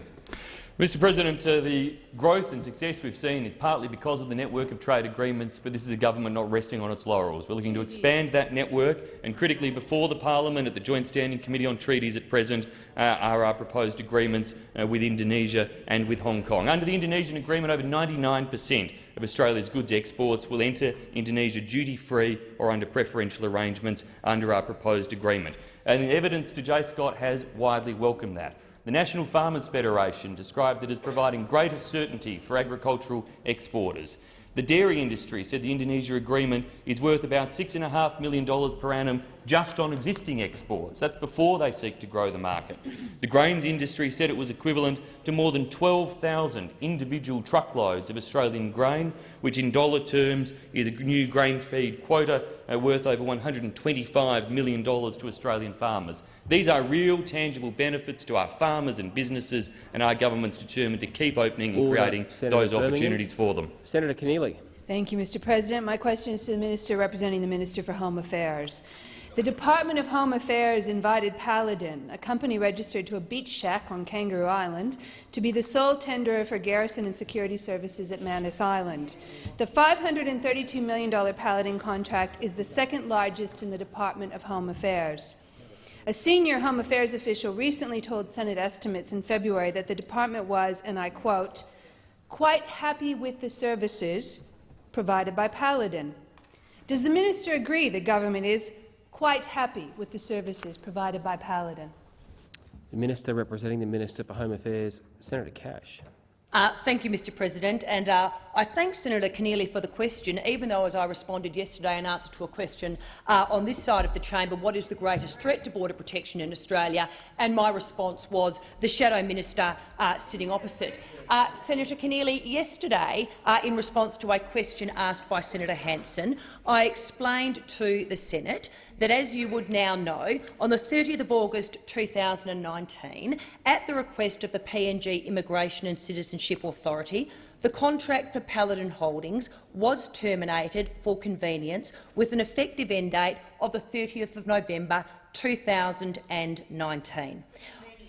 Mr President, uh, the growth and success we've seen is partly because of the network of trade agreements, but this is a government not resting on its laurels. We're looking to expand that network, and critically before the parliament at the Joint Standing Committee on Treaties at present are our proposed agreements uh, with Indonesia and with Hong Kong. Under the Indonesian agreement, over 99 per cent of Australia's goods exports will enter Indonesia duty-free or under preferential arrangements under our proposed agreement. And the evidence to JSCOT has widely welcomed that. The National Farmers Federation described it as providing greater certainty for agricultural exporters. The dairy industry said the Indonesia agreement is worth about $6.5 million per annum just on existing exports. That's before they seek to grow the market. The grains industry said it was equivalent to more than 12,000 individual truckloads of Australian grain, which in dollar terms is a new grain feed quota uh, worth over $125 million to Australian farmers. These are real, tangible benefits to our farmers and businesses, and our government's determined to keep opening and Order. creating Senator those Birmingham. opportunities for them. Senator Keneally. Thank you, Mr President. My question is to the Minister representing the Minister for Home Affairs. The Department of Home Affairs invited Paladin, a company registered to a beach shack on Kangaroo Island, to be the sole tenderer for garrison and security services at Manus Island. The $532 million Paladin contract is the second largest in the Department of Home Affairs. A senior Home Affairs official recently told Senate estimates in February that the department was, and I quote, quite happy with the services provided by Paladin. Does the minister agree the government is quite happy with the services provided by Paladin? The Minister representing the Minister for Home Affairs, Senator Cash. Uh, thank you, Mr President. And uh, I thank Senator Keneally for the question, even though, as I responded yesterday in answer to a question uh, on this side of the chamber, what is the greatest threat to border protection in Australia, and my response was the Shadow Minister uh, sitting opposite. Uh, Senator Keneally, yesterday, uh, in response to a question asked by Senator Hanson, I explained to the Senate that, as you would now know, on the 30th of August 2019, at the request of the PNG Immigration and Citizenship Authority, the contract for Paladin Holdings was terminated for convenience with an effective end date of the 30th of November 2019.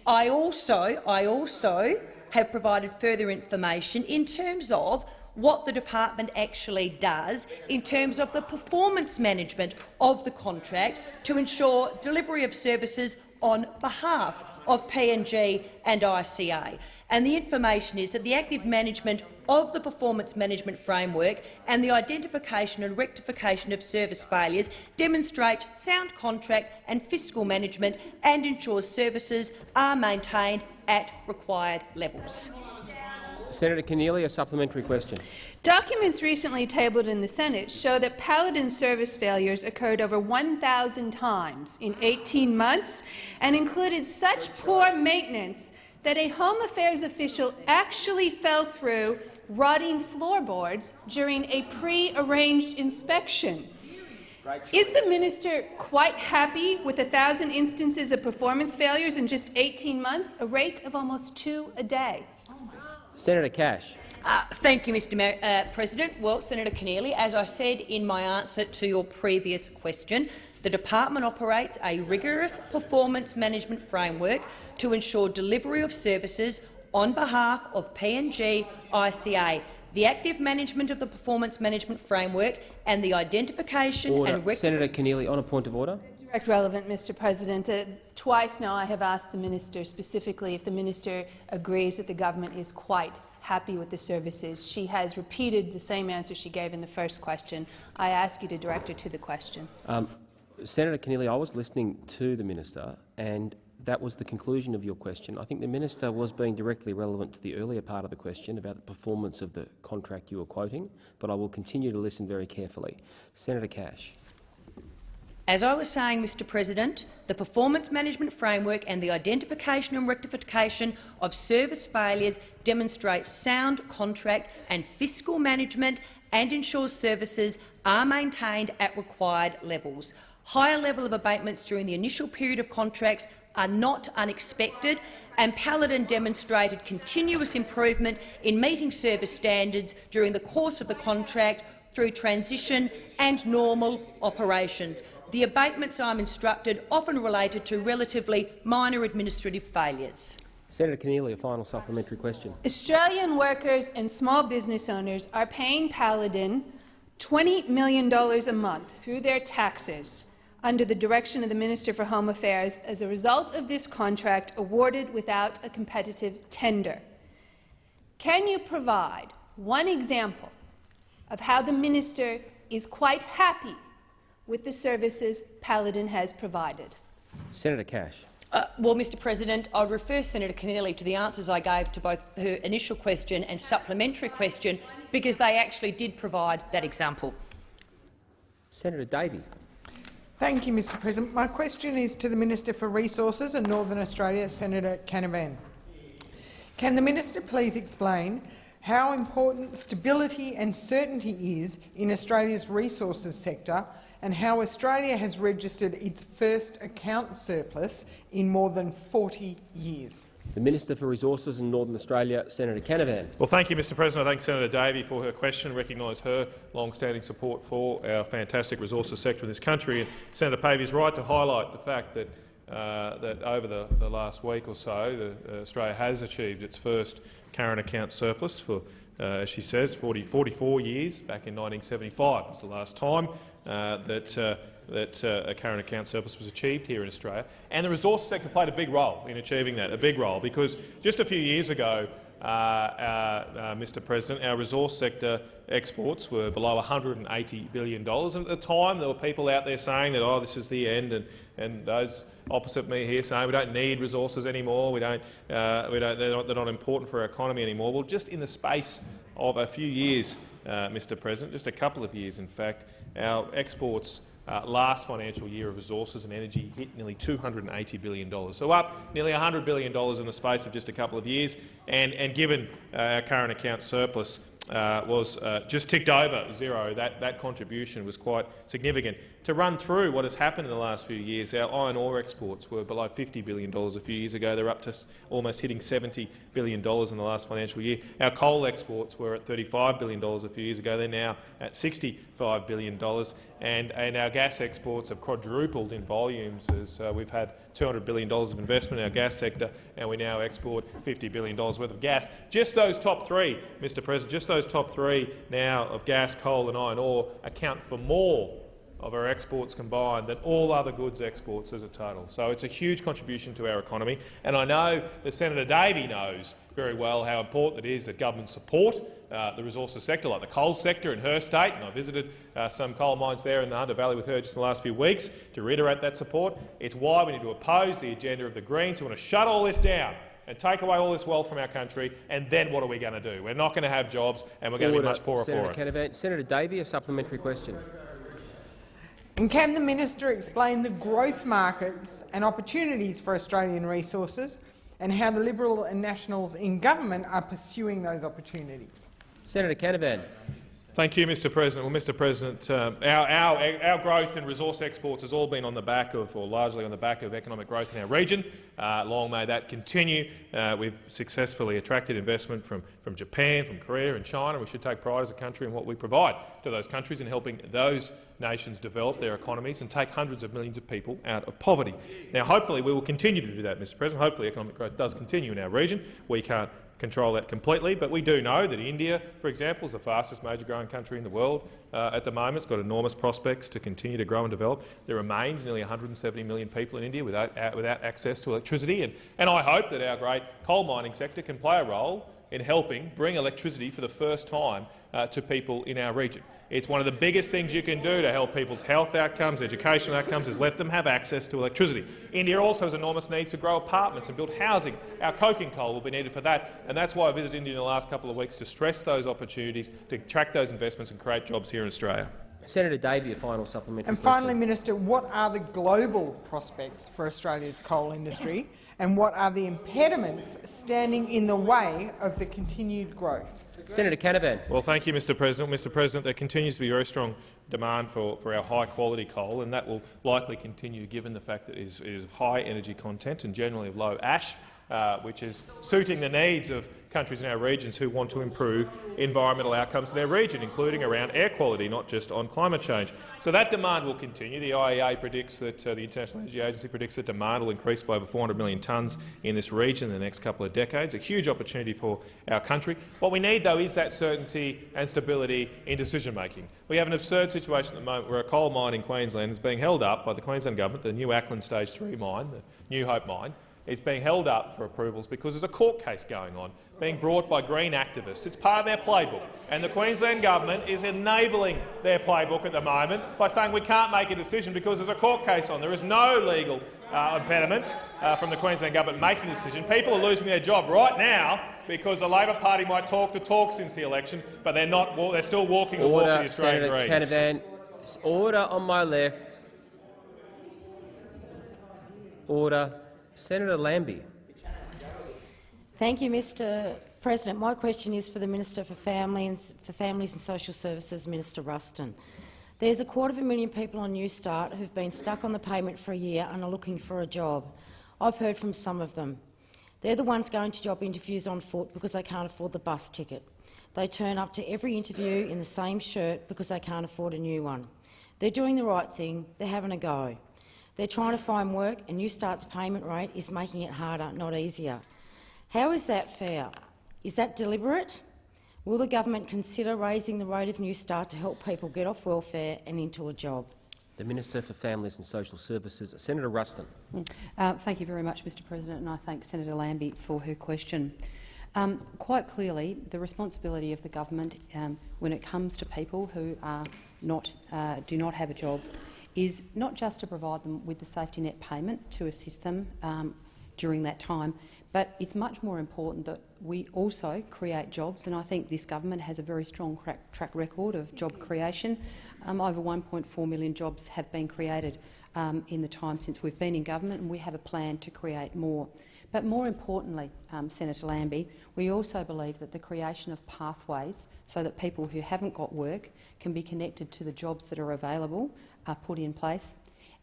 I also, I also have provided further information in terms of what the department actually does in terms of the performance management of the contract to ensure delivery of services on behalf of PNG and ICA. And the information is that the active management of the performance management framework and the identification and rectification of service failures demonstrate sound contract and fiscal management and ensures services are maintained at required levels. Senator Keneally, a supplementary question. Documents recently tabled in the Senate show that Paladin service failures occurred over 1,000 times in 18 months and included such poor maintenance that a Home Affairs official actually fell through rotting floorboards during a pre-arranged inspection. Is the minister quite happy with 1,000 instances of performance failures in just 18 months, a rate of almost two a day? Senator Cash. Uh, thank you, Mr Mer uh, President. Well, Senator Keneally, as I said in my answer to your previous question, the department operates a rigorous performance management framework to ensure delivery of services on behalf of PNG ICA. The active management of the performance management framework and the identification order. and Senator Keneally, on a point of order. Direct relevant, Mr. President. Uh, twice now I have asked the minister specifically if the minister agrees that the government is quite happy with the services. She has repeated the same answer she gave in the first question. I ask you to direct her to the question. Um, Senator Keneally, I was listening to the minister, and that was the conclusion of your question. I think the minister was being directly relevant to the earlier part of the question about the performance of the contract you were quoting, but I will continue to listen very carefully. Senator Cash. As I was saying, Mr President, the performance management framework and the identification and rectification of service failures demonstrate sound contract and fiscal management and ensures services are maintained at required levels. Higher level of abatements during the initial period of contracts are not unexpected, and Paladin demonstrated continuous improvement in meeting service standards during the course of the contract through transition and normal operations. The abatements, I'm instructed, often related to relatively minor administrative failures. Senator Keneally, a final supplementary question. Australian workers and small business owners are paying Paladin $20 million a month through their taxes under the direction of the Minister for Home Affairs as a result of this contract awarded without a competitive tender. Can you provide one example of how the minister is quite happy with the services Paladin has provided? Senator Cash. Uh, well, Mr President, I would refer Senator Keneally to the answers I gave to both her initial question and supplementary question because they actually did provide that example. Senator Davey. Thank you, Mr President. My question is to the Minister for Resources and Northern Australia, Senator Canavan. Can the minister please explain how important stability and certainty is in Australia's resources sector and how Australia has registered its first account surplus in more than 40 years? The Minister for Resources in Northern Australia, Senator Canavan. Well, thank you, Mr President. I thank Senator Davey for her question, recognise her long-standing support for our fantastic resources sector in this country. And Senator Davey is right to highlight the fact that, uh, that over the, the, last week or so, the, uh, Australia has achieved its first current account surplus for, uh, as she says, 40, 44 years. Back in 1975 was the last time uh, that uh, that uh, a current account surplus was achieved here in Australia. And the resources sector played a big role in achieving that, a big role, because just a few years ago, uh, uh, uh Mr President, our resource sector exports were below $180 billion. And at the time, there were people out there saying that, oh, this is the end, and, and those opposite me here saying we don't need resources anymore, we don't, uh, we don't, they're, not, they're not important for our economy anymore. Well, just in the space of a few years, uh, Mr President, just a couple of years in fact, our exports uh, last financial year of resources and energy hit nearly $280 billion. So up nearly $100 billion in the space of just a couple of years, and, and given uh, our current account surplus uh, was uh, just ticked over zero, that, that contribution was quite significant. to run through what has happened in the last few years, our iron ore exports were below $50 billion a few years ago. They're up to almost hitting $70 billion in the last financial year. Our coal exports were at $35 billion a few years ago. They're now at $65 billion. And, and our gas exports have quadrupled in volumes as uh, we've had $200 billion of investment in our gas sector, and we now export $50 billion worth of gas. Just those top three, Mr President, just those top three now of gas, coal and iron ore account for more of our exports combined than all other goods exports as a total. So it's a huge contribution to our economy. And I know that Senator Davey knows very well how important it is that government support uh, the resources sector, like the coal sector in her state, and I visited uh, some coal mines there in the Hunter Valley with her just in the last few weeks to reiterate that support. It's why we need to oppose the agenda of the Greens who want to shut all this down and take away all this wealth from our country, and then what are we going to do? We're not going to have jobs, and we're going to be much poorer Senator for it. Senator Davey, a supplementary question. And can the minister explain the growth markets and opportunities for Australian resources and how the Liberal and Nationals in government are pursuing those opportunities? Senator Canavan. Thank you, Mr President. Well, Mr President, uh, our, our, our growth in resource exports has all been on the back of, or largely on the back of, economic growth in our region. Uh, long may that continue. Uh, we've successfully attracted investment from, from Japan, from Korea and China. We should take pride as a country in what we provide to those countries in helping those nations develop their economies and take hundreds of millions of people out of poverty. Now, hopefully we will continue to do that, Mr President. Hopefully economic growth does continue in our region. We can't control that completely, but we do know that India, for example, is the fastest major growing country in the world uh, at the moment. It's got enormous prospects to continue to grow and develop. There remains nearly 170 million people in India without, uh, without access to electricity, and, and I hope that our great coal mining sector can play a role in helping bring electricity for the first time uh, to people in our region. It's one of the biggest things you can do to help people's health outcomes, educational outcomes, is let them have access to electricity. India also has enormous needs to grow apartments and build housing. Our coking coal will be needed for that, and that's why I visited India in the last couple of weeks to stress those opportunities, to attract those investments and create jobs here in Australia. Senator Davey, a final supplementary And question. finally, Minister, what are the global prospects for Australia's coal industry and what are the impediments standing in the way of the continued growth? Senator Canavan. Well, thank you, Mr President. Mr President, there continues to be very strong demand for, for our high-quality coal, and that will likely continue given the fact that it is, it is of high energy content and generally of low ash, uh, which is suiting the needs of countries in our regions who want to improve environmental outcomes in their region, including around air quality, not just on climate change. So that demand will continue. The IEA predicts that uh, the International Energy Agency predicts that demand will increase by over 400 million tonnes in this region in the next couple of decades, a huge opportunity for our country. What we need, though, is that certainty and stability in decision-making. We have an absurd situation at the moment where a coal mine in Queensland is being held up by the Queensland government, the New Acland Stage 3 mine, the New Hope mine, is being held up for approvals because there's a court case going on being brought by Green activists. It's part of their playbook, and the Queensland government is enabling their playbook at the moment by saying we can't make a decision because there's a court case on. There is no legal uh, impediment uh, from the Queensland government making a decision. People are losing their job right now because the Labor Party might talk the talk since the election, but they're not. They're still walking the walk of the Australian Senator Greens. Canavan. Order on my left. Order. Senator Lambie. Thank you, Mr President. My question is for the Minister for, Family and, for Families and Social Services, Minister Ruston. There's a quarter of a million people on Newstart who've been stuck on the payment for a year and are looking for a job. I've heard from some of them. They're the ones going to job interviews on foot because they can't afford the bus ticket. They turn up to every interview in the same shirt because they can't afford a new one. They're doing the right thing. They're having a go. They're trying to find work, and Newstart's payment rate is making it harder, not easier. How is that fair? Is that deliberate? Will the government consider raising the rate of Newstart to help people get off welfare and into a job? The Minister for Families and Social Services, Senator Ruston. Uh, thank you very much, Mr President, and I thank Senator Lambie for her question. Um, quite clearly, the responsibility of the government um, when it comes to people who are not, uh, do not have a job is not just to provide them with the safety net payment to assist them um, during that time, but it's much more important that we also create jobs, and I think this government has a very strong track record of job creation. Um, over 1.4 million jobs have been created um, in the time since we've been in government, and we have a plan to create more. But more importantly, um, Senator Lambie, we also believe that the creation of pathways so that people who haven't got work can be connected to the jobs that are available put in place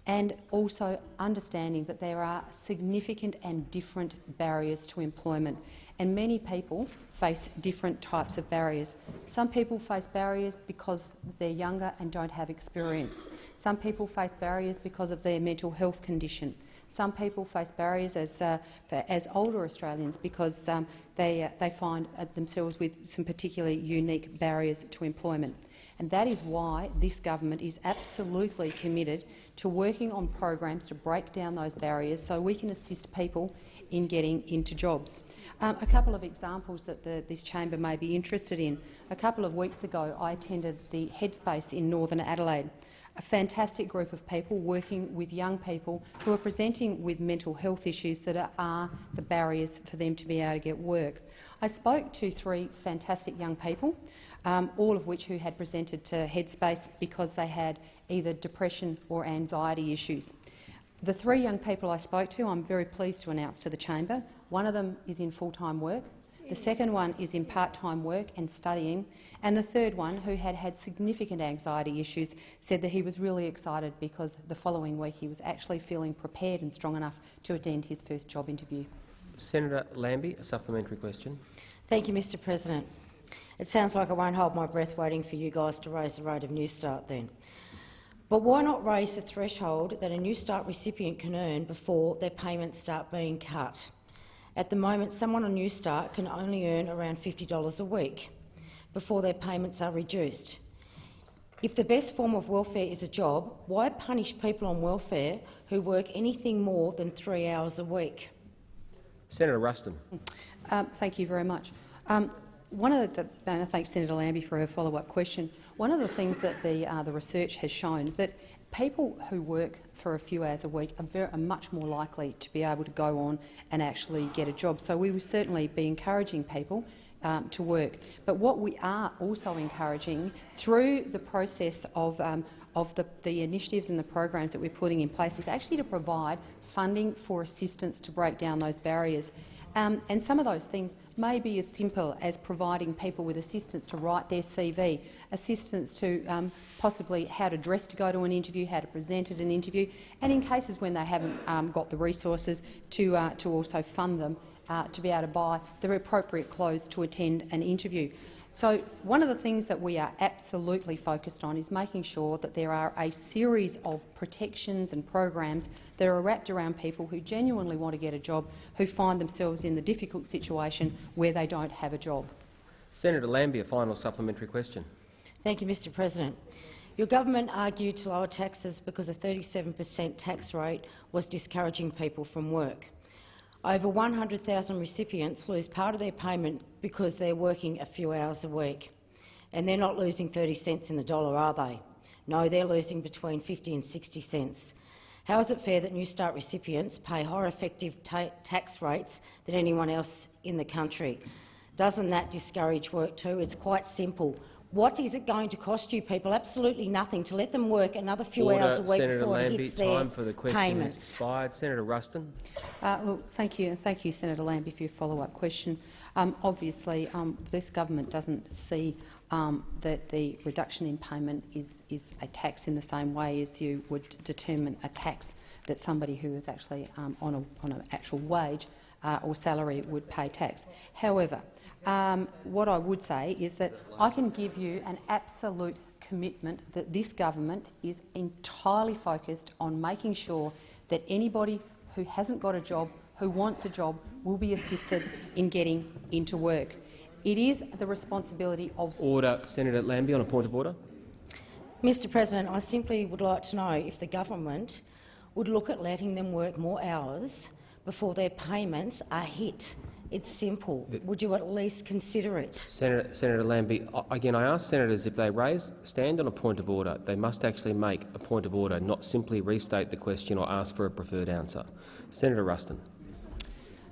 and also understanding that there are significant and different barriers to employment. And many people face different types of barriers. Some people face barriers because they're younger and don't have experience. Some people face barriers because of their mental health condition. Some people face barriers as, uh, as older Australians because um, they, uh, they find uh, themselves with some particularly unique barriers to employment. And that is why this government is absolutely committed to working on programs to break down those barriers so we can assist people in getting into jobs. Um, a couple of examples that the, this chamber may be interested in. A couple of weeks ago I attended the Headspace in Northern Adelaide, a fantastic group of people working with young people who are presenting with mental health issues that are, are the barriers for them to be able to get work. I spoke to three fantastic young people um, all of which who had presented to Headspace because they had either depression or anxiety issues. The three young people I spoke to, I'm very pleased to announce to the chamber, one of them is in full-time work, the second one is in part-time work and studying, and the third one, who had had significant anxiety issues, said that he was really excited because the following week he was actually feeling prepared and strong enough to attend his first job interview. Senator Lambie, a supplementary question. Thank you, Mr President. It sounds like I won't hold my breath waiting for you guys to raise the rate of Newstart then. But why not raise the threshold that a Newstart recipient can earn before their payments start being cut? At the moment, someone on Newstart can only earn around $50 a week before their payments are reduced. If the best form of welfare is a job, why punish people on welfare who work anything more than three hours a week? Senator Ruston. Um, thank you very much. Um, one of the, and I thank Senator Lambie for her follow-up question. One of the things that the, uh, the research has shown that people who work for a few hours a week are, very, are, much more likely to be able to go on and actually get a job. So we will certainly be encouraging people um, to work. But what we are also encouraging through the process of um, of the, the, initiatives and the programs that we're putting in place is actually to provide funding for assistance to break down those barriers. Um, and some of those things may be as simple as providing people with assistance to write their CV, assistance to um, possibly how to dress to go to an interview, how to present at an interview, and in cases when they haven't um, got the resources to, uh, to also fund them uh, to be able to buy the appropriate clothes to attend an interview. So one of the things that we are absolutely focused on is making sure that there are a series of protections and programs that are wrapped around people who genuinely want to get a job, who find themselves in the difficult situation where they don't have a job. Senator Lambie, a final supplementary question. Thank you, Mr President. Your government argued to lower taxes because a 37 per cent tax rate was discouraging people from work. Over 100,000 recipients lose part of their payment because they're working a few hours a week. And they're not losing 30 cents in the dollar, are they? No, they're losing between 50 and 60 cents. How is it fair that Newstart recipients pay higher effective ta tax rates than anyone else in the country? Doesn't that discourage work too? It's quite simple. What is it going to cost you people? Absolutely nothing to let them work another few Order. hours a week Senator before Lambie, it hits their time for the question payments. expired. Senator Ruston. Uh, look, thank you, thank you, Senator Lambie, for your follow-up question. Um, obviously, um, this government doesn't see um, that the reduction in payment is, is a tax in the same way as you would determine a tax that somebody who is actually um, on, a, on an actual wage uh, or salary would pay tax. However, um, what I would say is that I can give you an absolute commitment that this government is entirely focused on making sure that anybody who hasn't got a job, who wants a job, will be assisted in getting into work. It is the responsibility of— Order. Senator Lambie on a point of order. Mr President, I simply would like to know if the government would look at letting them work more hours before their payments are hit it's simple. Would you at least consider it? Senator, Senator Lambie, again, I ask senators if they raise stand on a point of order, they must actually make a point of order, not simply restate the question or ask for a preferred answer. Senator Ruston.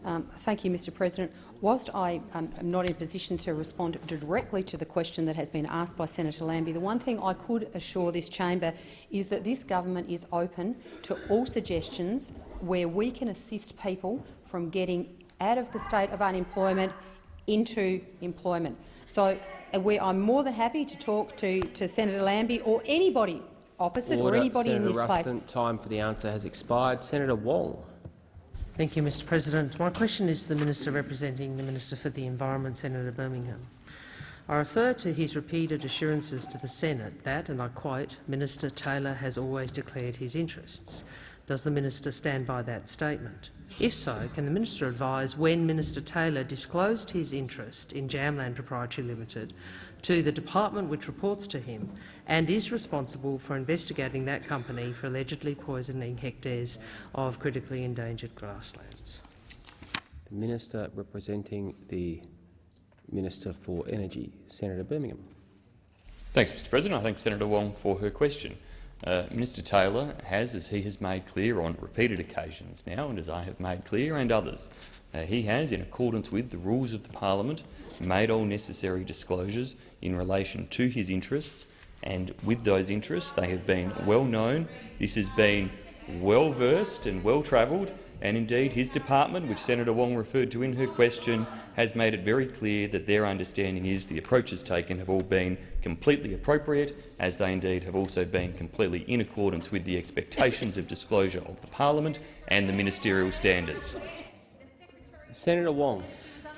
Um, thank you, Mr President. Whilst I um, am not in a position to respond directly to the question that has been asked by Senator Lambie, the one thing I could assure this chamber is that this government is open to all suggestions where we can assist people from getting out of the state of unemployment into employment. So uh, we, I'm more than happy to talk to, to Senator Lambie or anybody opposite Order. or anybody Senator in this Ruston, place. Time for the answer has expired. Senator Wong. Thank you, Mr President. My question is to the Minister representing the Minister for the Environment, Senator Birmingham. I refer to his repeated assurances to the Senate that, and I quote, Minister Taylor has always declared his interests. Does the minister stand by that statement? If so, can the minister advise when Minister Taylor disclosed his interest in Jamland Proprietary Limited to the department which reports to him and is responsible for investigating that company for allegedly poisoning hectares of critically endangered grasslands? The Minister representing the Minister for Energy, Senator Birmingham. Thanks, Mr President. I thank Senator Wong for her question. Uh, Minister Taylor has, as he has made clear on repeated occasions now, and as I have made clear and others, uh, he has, in accordance with the rules of the parliament, made all necessary disclosures in relation to his interests, and with those interests they have been well known. This has been well versed and well travelled, and indeed his department, which Senator Wong referred to in her question, has made it very clear that their understanding is the approaches taken have all been completely appropriate, as they indeed have also been completely in accordance with the expectations of disclosure of the parliament and the ministerial standards. Senator Wong.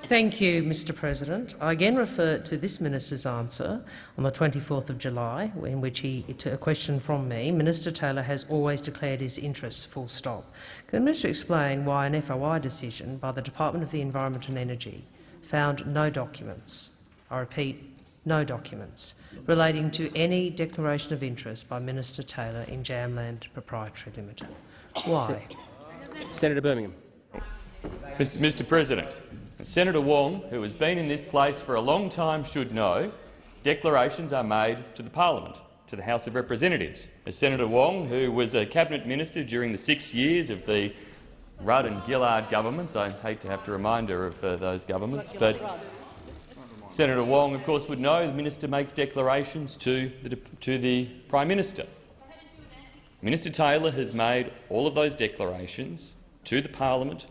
Thank you, Mr President. I again refer to this minister's answer on the 24th of July, in which he, to a question from me, Minister Taylor has always declared his interests, full stop. Can the minister explain why an FOI decision by the Department of the Environment and Energy found no documents, I repeat, no documents, relating to any declaration of interest by Minister Taylor in Jamland Proprietary Limited? Why? Senator Birmingham. Mr President, Senator Wong, who has been in this place for a long time, should know declarations are made to the parliament, to the House of Representatives. As Senator Wong, who was a cabinet minister during the six years of the Rudd and Gillard governments, I hate to have to remind her of uh, those governments, but Senator Wong, of course, would know the minister makes declarations to the, to the Prime Minister. Minister Taylor has made all of those declarations to the parliament,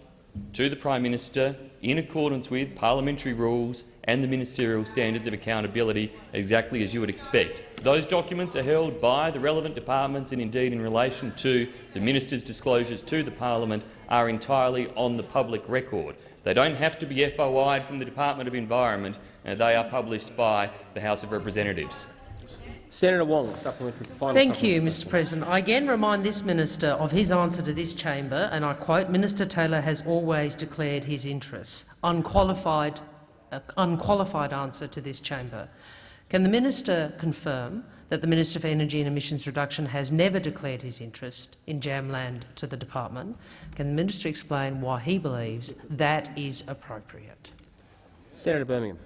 to the Prime Minister, in accordance with parliamentary rules and the ministerial standards of accountability, exactly as you would expect. Those documents are held by the relevant departments and indeed in relation to the minister's disclosures to the parliament are entirely on the public record. They don't have to be FOI'd from the Department of Environment, and they are published by the House of Representatives. Senator Wong, supplementary. Final Thank you, Mr President. I again remind this minister of his answer to this chamber, and I quote, Minister Taylor has always declared his interests. Unqualified, uh, unqualified answer to this chamber. Can the minister confirm that the Minister for Energy and Emissions Reduction has never declared his interest in Jamland to the department? Can the minister explain why he believes that is appropriate? Senator Birmingham.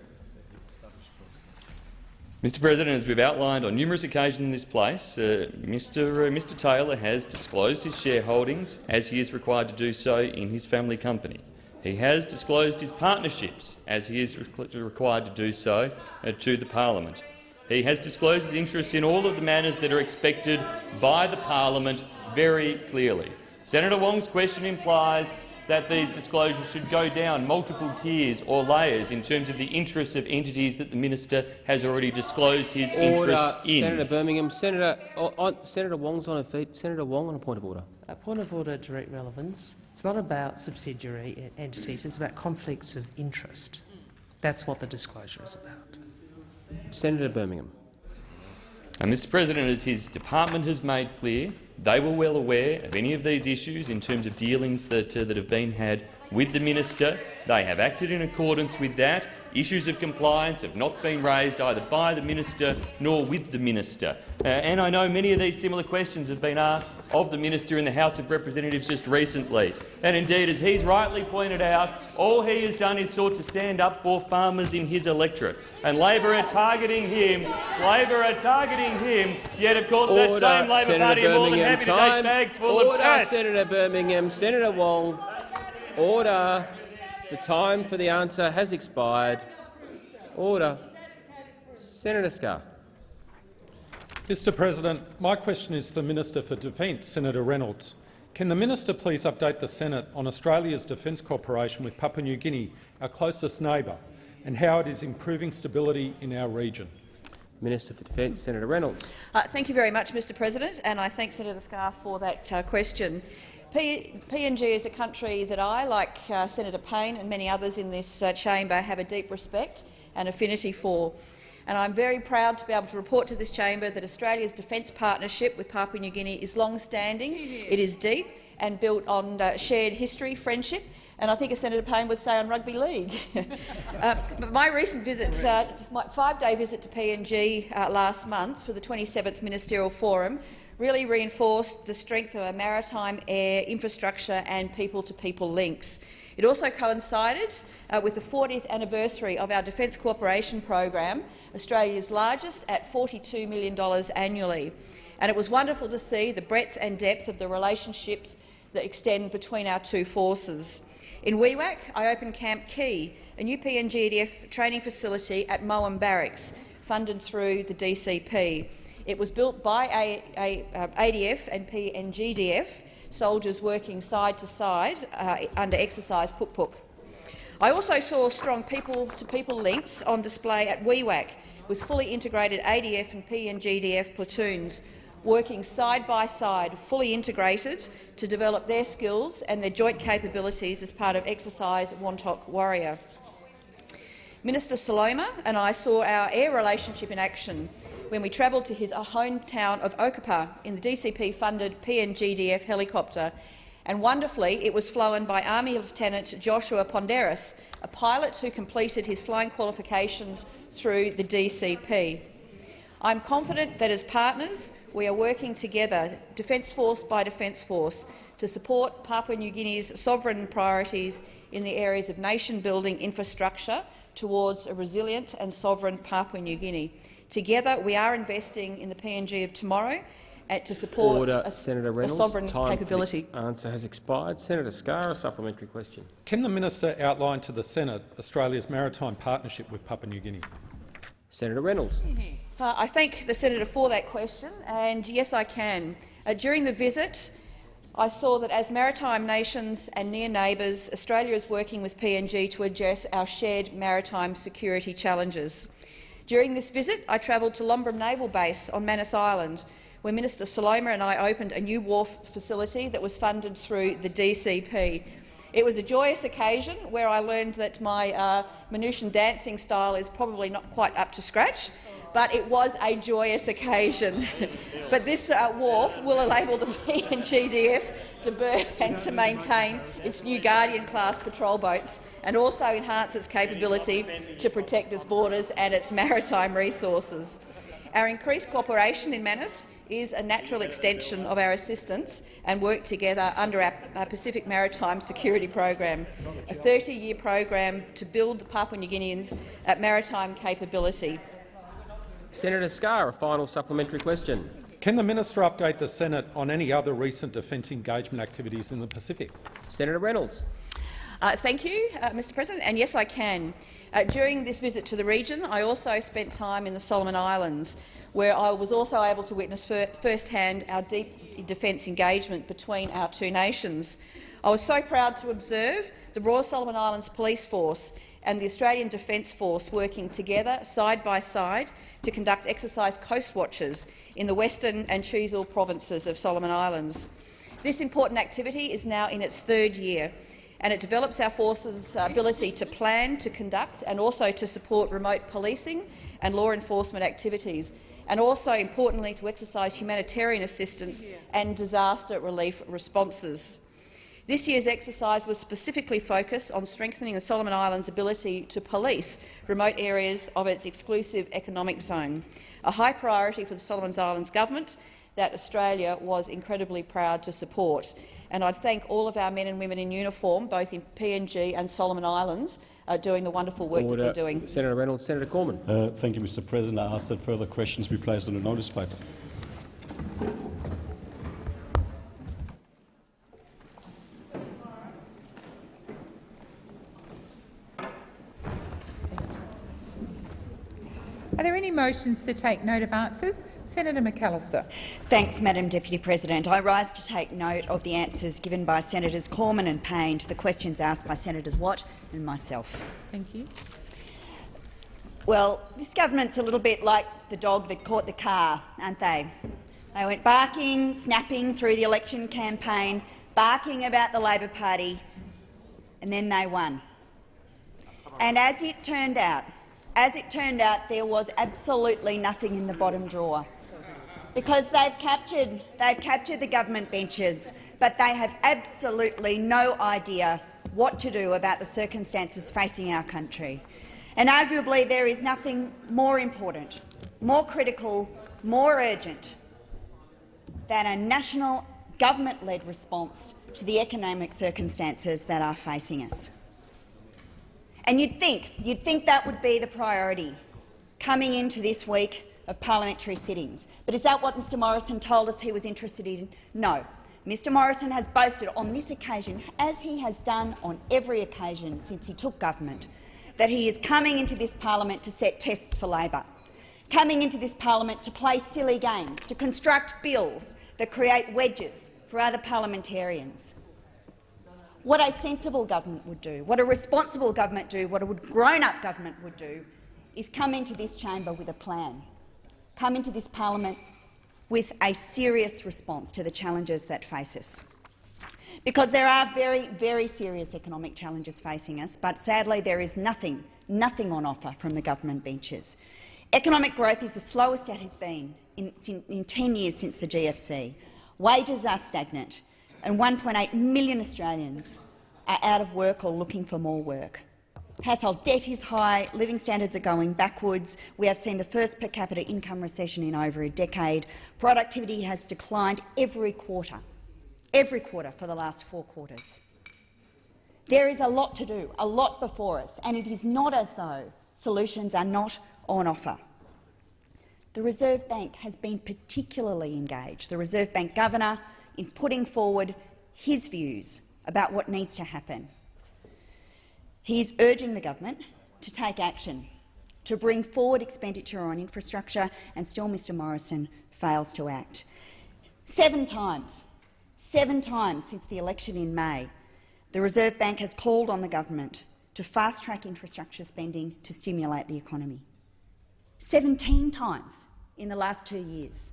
Mr President, as we've outlined on numerous occasions in this place, uh, Mr, uh, Mr Taylor has disclosed his shareholdings as he is required to do so in his family company. He has disclosed his partnerships as he is re required to do so uh, to the parliament. He has disclosed his interests in all of the manners that are expected by the parliament very clearly. Senator Wong's question implies that these disclosures should go down multiple tiers or layers in terms of the interests of entities that the minister has already disclosed his Order. interest in. Senator Birmingham. Senator, oh, on, Senator Wong's on her feet. Senator Wong on a point of order. A point of order, direct relevance. It's not about subsidiary entities. It's about conflicts of interest. That's what the disclosure is about. Senator Birmingham. And Mr President, as his department has made clear, they were well aware of any of these issues in terms of dealings that, uh, that have been had with the minister. They have acted in accordance with that. Issues of compliance have not been raised either by the minister nor with the minister. Uh, and I know many of these similar questions have been asked of the minister in the House of Representatives just recently. And indeed, as he's rightly pointed out, all he has done is sought to stand up for farmers in his electorate. And Labor are targeting him. Labor are targeting him. Yet, of course, Order. that same Labor Senator Party are more than happy time. to take bags full Order, of cash. Senator Birmingham. Senator Wong. Order. The time for the answer has expired. Order. Senator Scarr. Mr President, my question is to the Minister for Defence, Senator Reynolds. Can the minister please update the Senate on Australia's defence cooperation with Papua New Guinea, our closest neighbour, and how it is improving stability in our region? Minister for Defence, Senator Reynolds. Uh, thank you very much, Mr President, and I thank Senator Scarr for that uh, question. PNG is a country that I, like uh, Senator Payne and many others in this uh, chamber, have a deep respect and affinity for. And I'm very proud to be able to report to this chamber that Australia's defence partnership with Papua New Guinea is long-standing, it is deep and built on uh, shared history, friendship and I think, as Senator Payne would say, on rugby league. uh, my recent visit, uh, my five-day visit to PNG uh, last month for the 27th Ministerial Forum really reinforced the strength of our maritime, air, infrastructure and people-to-people -people links. It also coincided uh, with the 40th anniversary of our Defence Cooperation Program, Australia's largest, at $42 million annually. And it was wonderful to see the breadth and depth of the relationships that extend between our two forces. In Wewak, I opened Camp Key, a new PNGDF training facility at Moem Barracks, funded through the DCP. It was built by a, a, uh, ADF and PNGDF, soldiers working side to side uh, under exercise Puk Puk. I also saw strong people-to-people -people links on display at Wewak, with fully integrated ADF and PNGDF platoons working side by side, fully integrated, to develop their skills and their joint capabilities as part of Exercise Wantok Warrior. Minister Soloma and I saw our air relationship in action when we travelled to his uh, hometown of Okapa in the DCP-funded PNGDF helicopter, and wonderfully it was flown by Army Lieutenant Joshua Ponderis, a pilot who completed his flying qualifications through the DCP. I'm confident that as partners we are working together, Defence Force by Defence Force, to support Papua New Guinea's sovereign priorities in the areas of nation-building infrastructure towards a resilient and sovereign Papua New Guinea. Together, we are investing in the PNG of tomorrow uh, to support Order, a, Senator Reynolds. a sovereign Time capability. answer has expired. Senator Scarr, a supplementary question. Can the minister outline to the Senate Australia's maritime partnership with Papua New Guinea? Senator Reynolds. Uh, I thank the senator for that question, and yes, I can. Uh, during the visit, I saw that as maritime nations and near neighbours, Australia is working with PNG to address our shared maritime security challenges. During this visit, I travelled to Lombrum Naval Base on Manus Island, where Minister Soloma and I opened a new wharf facility that was funded through the DCP. It was a joyous occasion where I learned that my uh, Manusian dancing style is probably not quite up to scratch, but it was a joyous occasion. but this uh, wharf will enable the PNGDF to berth and to maintain its new Guardian-class patrol boats and also enhance its capability to protect its borders and its maritime resources. Our increased cooperation in Manus is a natural extension of our assistance and work together under our, Pacific Maritime Security Program, a 30-year program to build the Papua New Guineans' maritime capability. Senator Scarr, a final supplementary question. Can the minister update the Senate on any other recent defence engagement activities in the Pacific? Senator Reynolds. Uh, thank you, uh, Mr President, and yes, I can. Uh, during this visit to the region, I also spent time in the Solomon Islands, where I was also able to witness fir firsthand our deep defence engagement between our two nations. I was so proud to observe the Royal Solomon Islands Police Force and the Australian Defence Force working together, side by side, to conduct exercise coast watches in the western and Choiseul provinces of Solomon Islands. This important activity is now in its third year, and it develops our forces' ability to plan, to conduct and also to support remote policing and law enforcement activities, and also, importantly, to exercise humanitarian assistance and disaster relief responses. This year's exercise was specifically focused on strengthening the Solomon Islands' ability to police remote areas of its exclusive economic zone, a high priority for the Solomon Islands government that Australia was incredibly proud to support. And I'd thank all of our men and women in uniform, both in PNG and Solomon Islands, uh, doing the wonderful work Order. that they're doing. Senator Reynolds. Senator Cormann. Uh, thank you, Mr President. I ask that further questions be placed on the notice paper. Are there any motions to take note of answers? Senator McAllister. Thanks, Madam Deputy President. I rise to take note of the answers given by Senators Cormann and Payne to the questions asked by Senators Watt and myself. Thank you. Well, this government's a little bit like the dog that caught the car, aren't they? They went barking, snapping through the election campaign, barking about the Labor Party, and then they won. And as it turned out, as it turned out, there was absolutely nothing in the bottom drawer because they've captured, they've captured the government benches, but they have absolutely no idea what to do about the circumstances facing our country. And arguably there is nothing more important, more critical, more urgent than a national government-led response to the economic circumstances that are facing us. And you'd think, you'd think that would be the priority coming into this week of parliamentary sittings. But is that what Mr Morrison told us he was interested in? No. Mr Morrison has boasted on this occasion, as he has done on every occasion since he took government, that he is coming into this parliament to set tests for Labor, coming into this parliament to play silly games, to construct bills that create wedges for other parliamentarians. What a sensible government would do, what a responsible government do, what a grown-up government would do, is come into this chamber with a plan come into this parliament with a serious response to the challenges that face us. Because there are very, very serious economic challenges facing us, but sadly there is nothing, nothing on offer from the government benches. Economic growth is the slowest it has been in, in 10 years since the GFC. Wages are stagnant, and 1.8 million Australians are out of work or looking for more work. Household debt is high, living standards are going backwards. We have seen the first per capita income recession in over a decade. Productivity has declined every quarter, every quarter for the last four quarters. There is a lot to do, a lot before us, and it is not as though solutions are not on offer. The Reserve Bank has been particularly engaged, the Reserve Bank Governor, in putting forward his views about what needs to happen. He is urging the government to take action, to bring forward expenditure on infrastructure, and still Mr Morrison fails to act. Seven times, seven times since the election in May, the Reserve Bank has called on the government to fast-track infrastructure spending to stimulate the economy. Seventeen times in the last two years.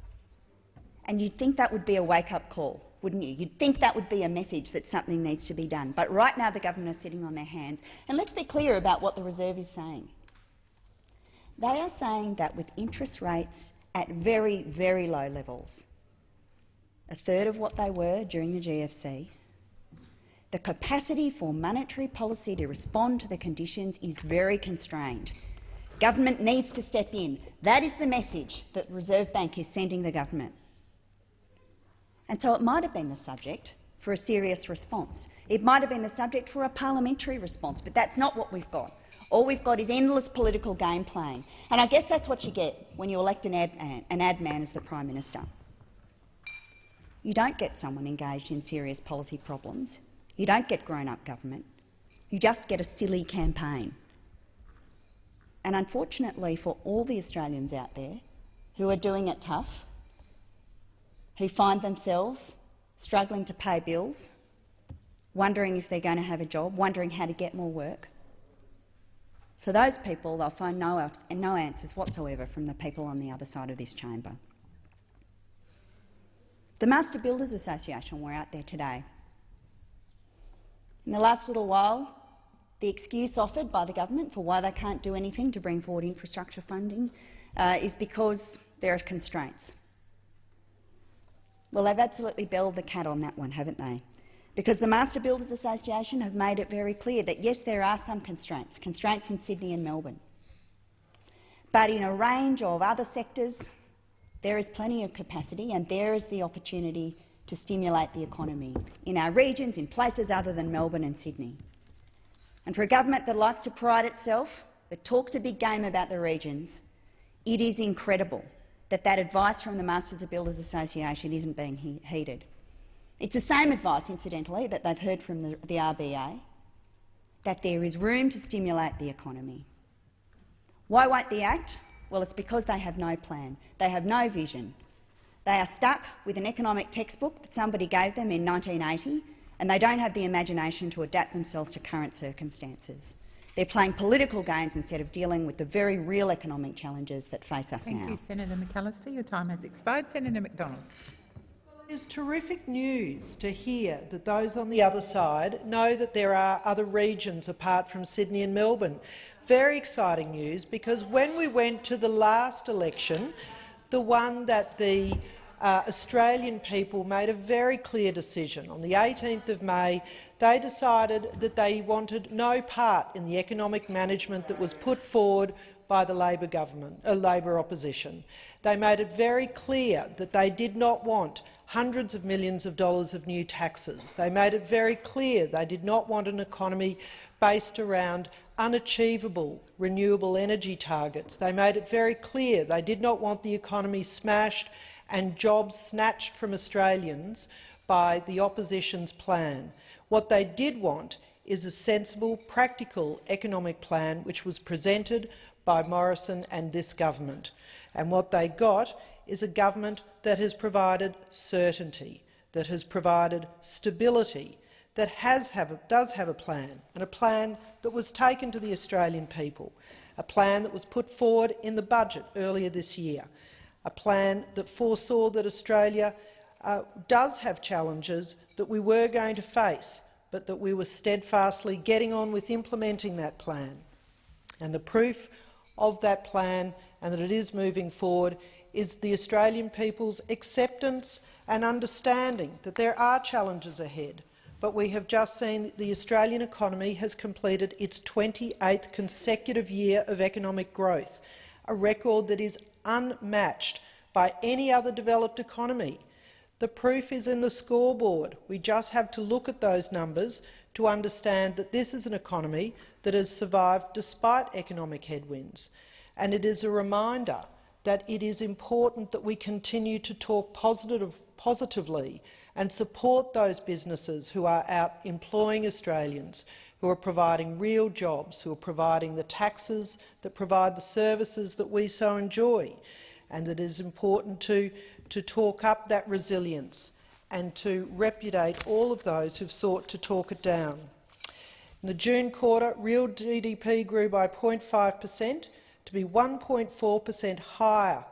And you'd think that would be a wake-up call wouldn't you? You'd think that would be a message that something needs to be done. But right now the government are sitting on their hands. And let's be clear about what the Reserve is saying. They are saying that with interest rates at very, very low levels, a third of what they were during the GFC, the capacity for monetary policy to respond to the conditions is very constrained. Government needs to step in. That is the message that Reserve Bank is sending the government. And so it might have been the subject for a serious response. It might have been the subject for a parliamentary response, but that's not what we've got. All we've got is endless political game playing. And I guess that's what you get when you elect an ad, an ad man as the Prime Minister. You don't get someone engaged in serious policy problems. You don't get grown-up government. You just get a silly campaign. And unfortunately for all the Australians out there who are doing it tough, who find themselves struggling to pay bills, wondering if they're going to have a job, wondering how to get more work. For those people, they'll find no, no answers whatsoever from the people on the other side of this chamber. The Master Builders Association were out there today. In the last little while, the excuse offered by the government for why they can't do anything to bring forward infrastructure funding uh, is because there are constraints. Well, they've absolutely belled the cat on that one, haven't they? Because the Master Builders Association have made it very clear that, yes, there are some constraints, constraints in Sydney and Melbourne. But in a range of other sectors, there is plenty of capacity and there is the opportunity to stimulate the economy in our regions, in places other than Melbourne and Sydney. And for a government that likes to pride itself, that talks a big game about the regions, it is incredible that that advice from the Masters of Builders Association isn't being he heeded. It's the same advice, incidentally, that they've heard from the, the RBA, that there is room to stimulate the economy. Why won't the act? Well, it's because they have no plan. They have no vision. They are stuck with an economic textbook that somebody gave them in 1980, and they don't have the imagination to adapt themselves to current circumstances. They're playing political games instead of dealing with the very real economic challenges that face us Thank now. you, Senator McAllister. Your time has expired. Senator McDonald. It is terrific news to hear that those on the other side know that there are other regions apart from Sydney and Melbourne. Very exciting news, because when we went to the last election, the one that the uh, Australian people made a very clear decision. On the 18th of May, they decided that they wanted no part in the economic management that was put forward by the Labor government, uh, Labor opposition. They made it very clear that they did not want hundreds of millions of dollars of new taxes. They made it very clear they did not want an economy based around unachievable renewable energy targets. They made it very clear they did not want the economy smashed and jobs snatched from Australians by the opposition's plan. What they did want is a sensible, practical economic plan which was presented by Morrison and this government. And what they got is a government that has provided certainty, that has provided stability, that has have a, does have a plan, and a plan that was taken to the Australian people, a plan that was put forward in the budget earlier this year, a plan that foresaw that Australia uh, does have challenges that we were going to face, but that we were steadfastly getting on with implementing that plan. And the proof of that plan and that it is moving forward is the Australian people's acceptance and understanding that there are challenges ahead. But we have just seen that the Australian economy has completed its 28th consecutive year of economic growth, a record that is unmatched by any other developed economy. The proof is in the scoreboard. We just have to look at those numbers to understand that this is an economy that has survived despite economic headwinds. And it is a reminder that it is important that we continue to talk positive, positively and support those businesses who are out employing Australians, who are providing real jobs, who are providing the taxes that provide the services that we so enjoy. And it is important to, to talk up that resilience and to repudiate all of those who've sought to talk it down. In the June quarter, real GDP grew by 0.5 per cent to be 1.4 per cent higher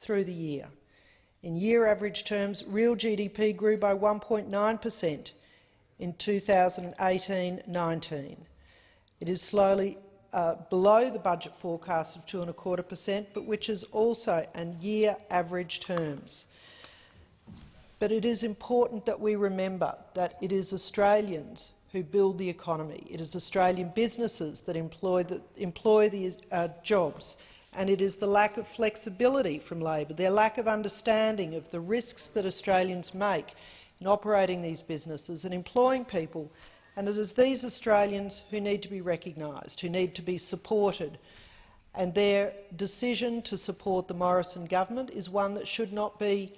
through the year. In year average terms, real GDP grew by 1.9 per cent in 2018-19. It is slowly uh, below the budget forecast of 2.25 per cent, but which is also in year average terms. But it is important that we remember that it is Australians who build the economy. It is Australian businesses that employ the, employ the uh, jobs, and it is the lack of flexibility from Labor, their lack of understanding of the risks that Australians make in operating these businesses and employing people. And it is these Australians who need to be recognised, who need to be supported. And their decision to support the Morrison government is one that should not be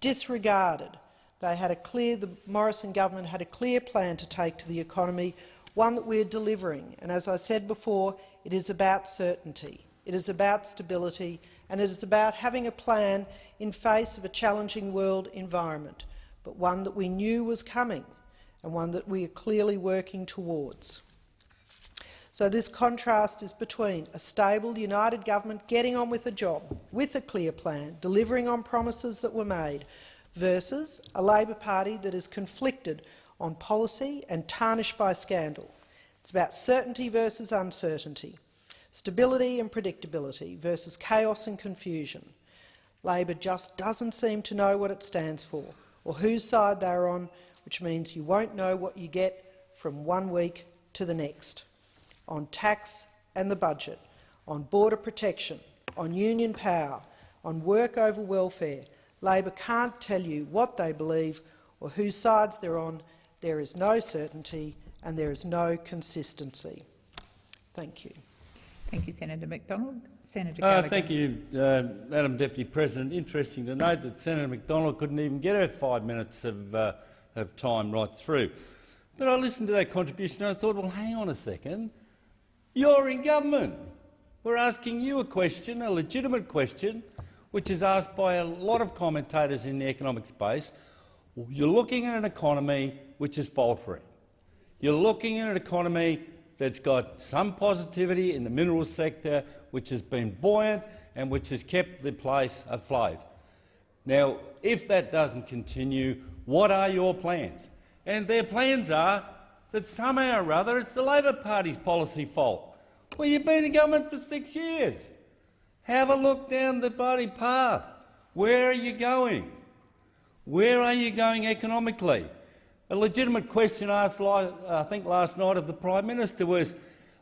disregarded. They had a clear, the Morrison government had a clear plan to take to the economy, one that we are delivering. And as I said before, it is about certainty, it is about stability, and it is about having a plan in face of a challenging world environment, but one that we knew was coming and one that we are clearly working towards. So this contrast is between a stable, united government getting on with a job, with a clear plan, delivering on promises that were made, versus a Labor Party that is conflicted on policy and tarnished by scandal. It's about certainty versus uncertainty, stability and predictability versus chaos and confusion. Labor just doesn't seem to know what it stands for or whose side they're on, which means you won't know what you get from one week to the next. On tax and the budget, on border protection, on union power, on work over welfare, Labor can't tell you what they believe or whose sides they're on. There is no certainty and there is no consistency. Thank you. Thank you, Senator McDonald. Senator uh, Thank you, uh, Madam Deputy President. Interesting to note that Senator McDonald couldn't even get her five minutes of, uh, of time right through. But I listened to that contribution and I thought, well, hang on a second. You're in government. We're asking you a question, a legitimate question, which is asked by a lot of commentators in the economic space. You're looking at an economy which is faltering. You're looking at an economy that's got some positivity in the minerals sector, which has been buoyant and which has kept the place afloat. Now, if that doesn't continue, what are your plans? And their plans are that somehow or other it's the Labor Party's policy fault. Well, you've been in government for six years. Have a look down the bloody path. Where are you going? Where are you going economically? A legitimate question asked, I think, last night of the Prime Minister was,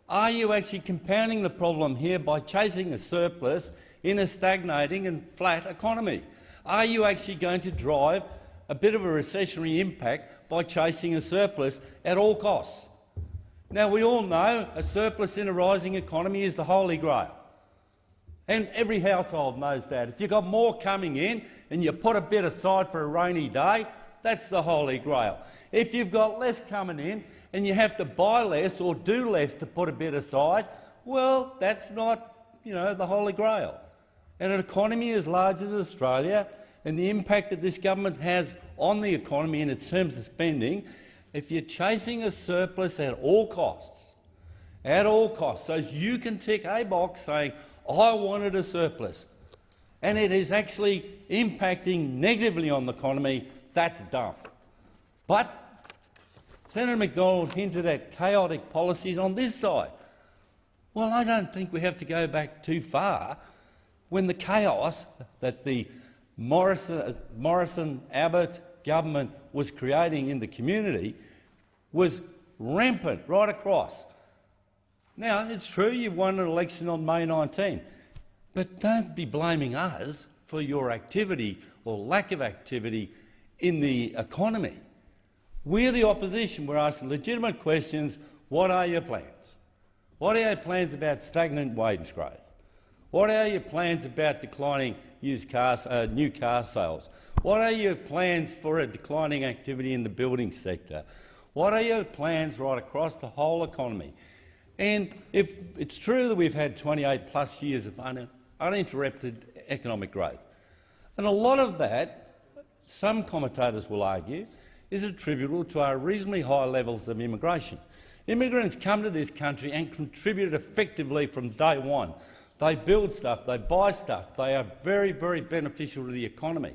are you actually compounding the problem here by chasing a surplus in a stagnating and flat economy? Are you actually going to drive a bit of a recessionary impact by chasing a surplus at all costs? Now, we all know a surplus in a rising economy is the holy grail. And every household knows that. If you've got more coming in and you put a bit aside for a rainy day, that's the holy grail. If you've got less coming in and you have to buy less or do less to put a bit aside, well, that's not you know, the holy grail. And an economy as large as Australia and the impact that this government has on the economy in its terms of spending, if you're chasing a surplus at all costs, at all costs, so you can tick a box saying, I wanted a surplus, and it is actually impacting negatively on the economy, that's dumb. But Senator McDonald hinted at chaotic policies on this side. Well, I don't think we have to go back too far when the chaos that the Morrison, uh, Morrison Abbott government was creating in the community was rampant right across. Now, it's true you won an election on May 19, but don't be blaming us for your activity or lack of activity in the economy. We're the opposition. We're asking legitimate questions. What are your plans? What are your plans about stagnant wage growth? What are your plans about declining used cars, uh, new car sales? What are your plans for a declining activity in the building sector? What are your plans right across the whole economy? And if it's true that we've had 28 plus years of un uninterrupted economic growth, and a lot of that, some commentators will argue, is attributable to our reasonably high levels of immigration. Immigrants come to this country and contribute effectively from day one they build stuff, they buy stuff, they are very, very beneficial to the economy.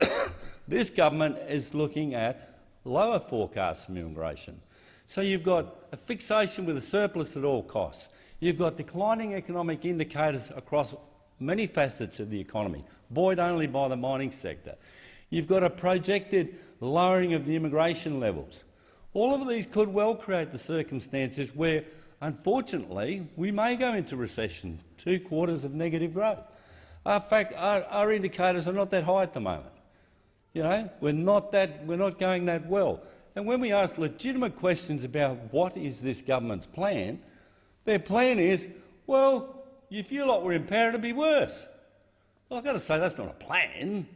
this government is looking at lower forecasts from immigration. So you've got a fixation with a surplus at all costs. You've got declining economic indicators across many facets of the economy, buoyed only by the mining sector. You've got a projected lowering of the immigration levels. All of these could well create the circumstances where Unfortunately, we may go into recession, two quarters of negative growth. In fact, our, our indicators are not that high at the moment. You know, we're not, that, we're not going that well. And when we ask legitimate questions about what is this government's plan, their plan is, well, if you lot were in power, it'd be worse. Well, I've got to say, that's not a plan.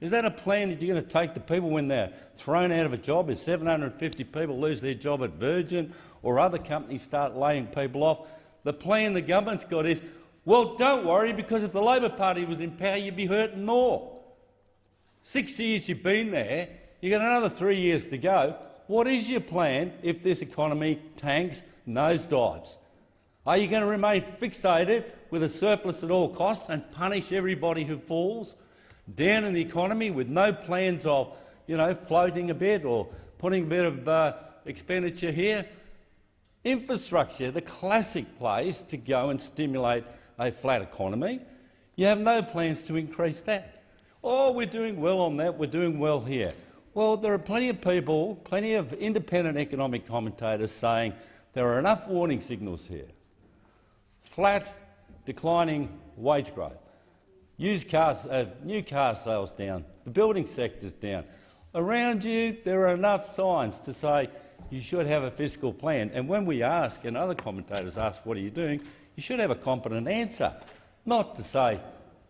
Is that a plan that you're going to take to people when they're thrown out of a job? If 750 people lose their job at Virgin or other companies start laying people off, the plan the government's got is, well, don't worry, because if the Labor Party was in power, you'd be hurting more. Six years you've been there, you've got another three years to go. What is your plan if this economy tanks, nosedives? Are you going to remain fixated with a surplus at all costs and punish everybody who falls down in the economy with no plans of you know, floating a bit or putting a bit of uh, expenditure here? Infrastructure, the classic place to go and stimulate a flat economy. You have no plans to increase that. Oh, we're doing well on that, we're doing well here. Well, there are plenty of people, plenty of independent economic commentators saying there are enough warning signals here. Flat, declining wage growth, used cars, uh, new car sales down, the building sector's down. Around you, there are enough signs to say you should have a fiscal plan. And when we ask, and other commentators ask, what are you doing, you should have a competent answer, not to say,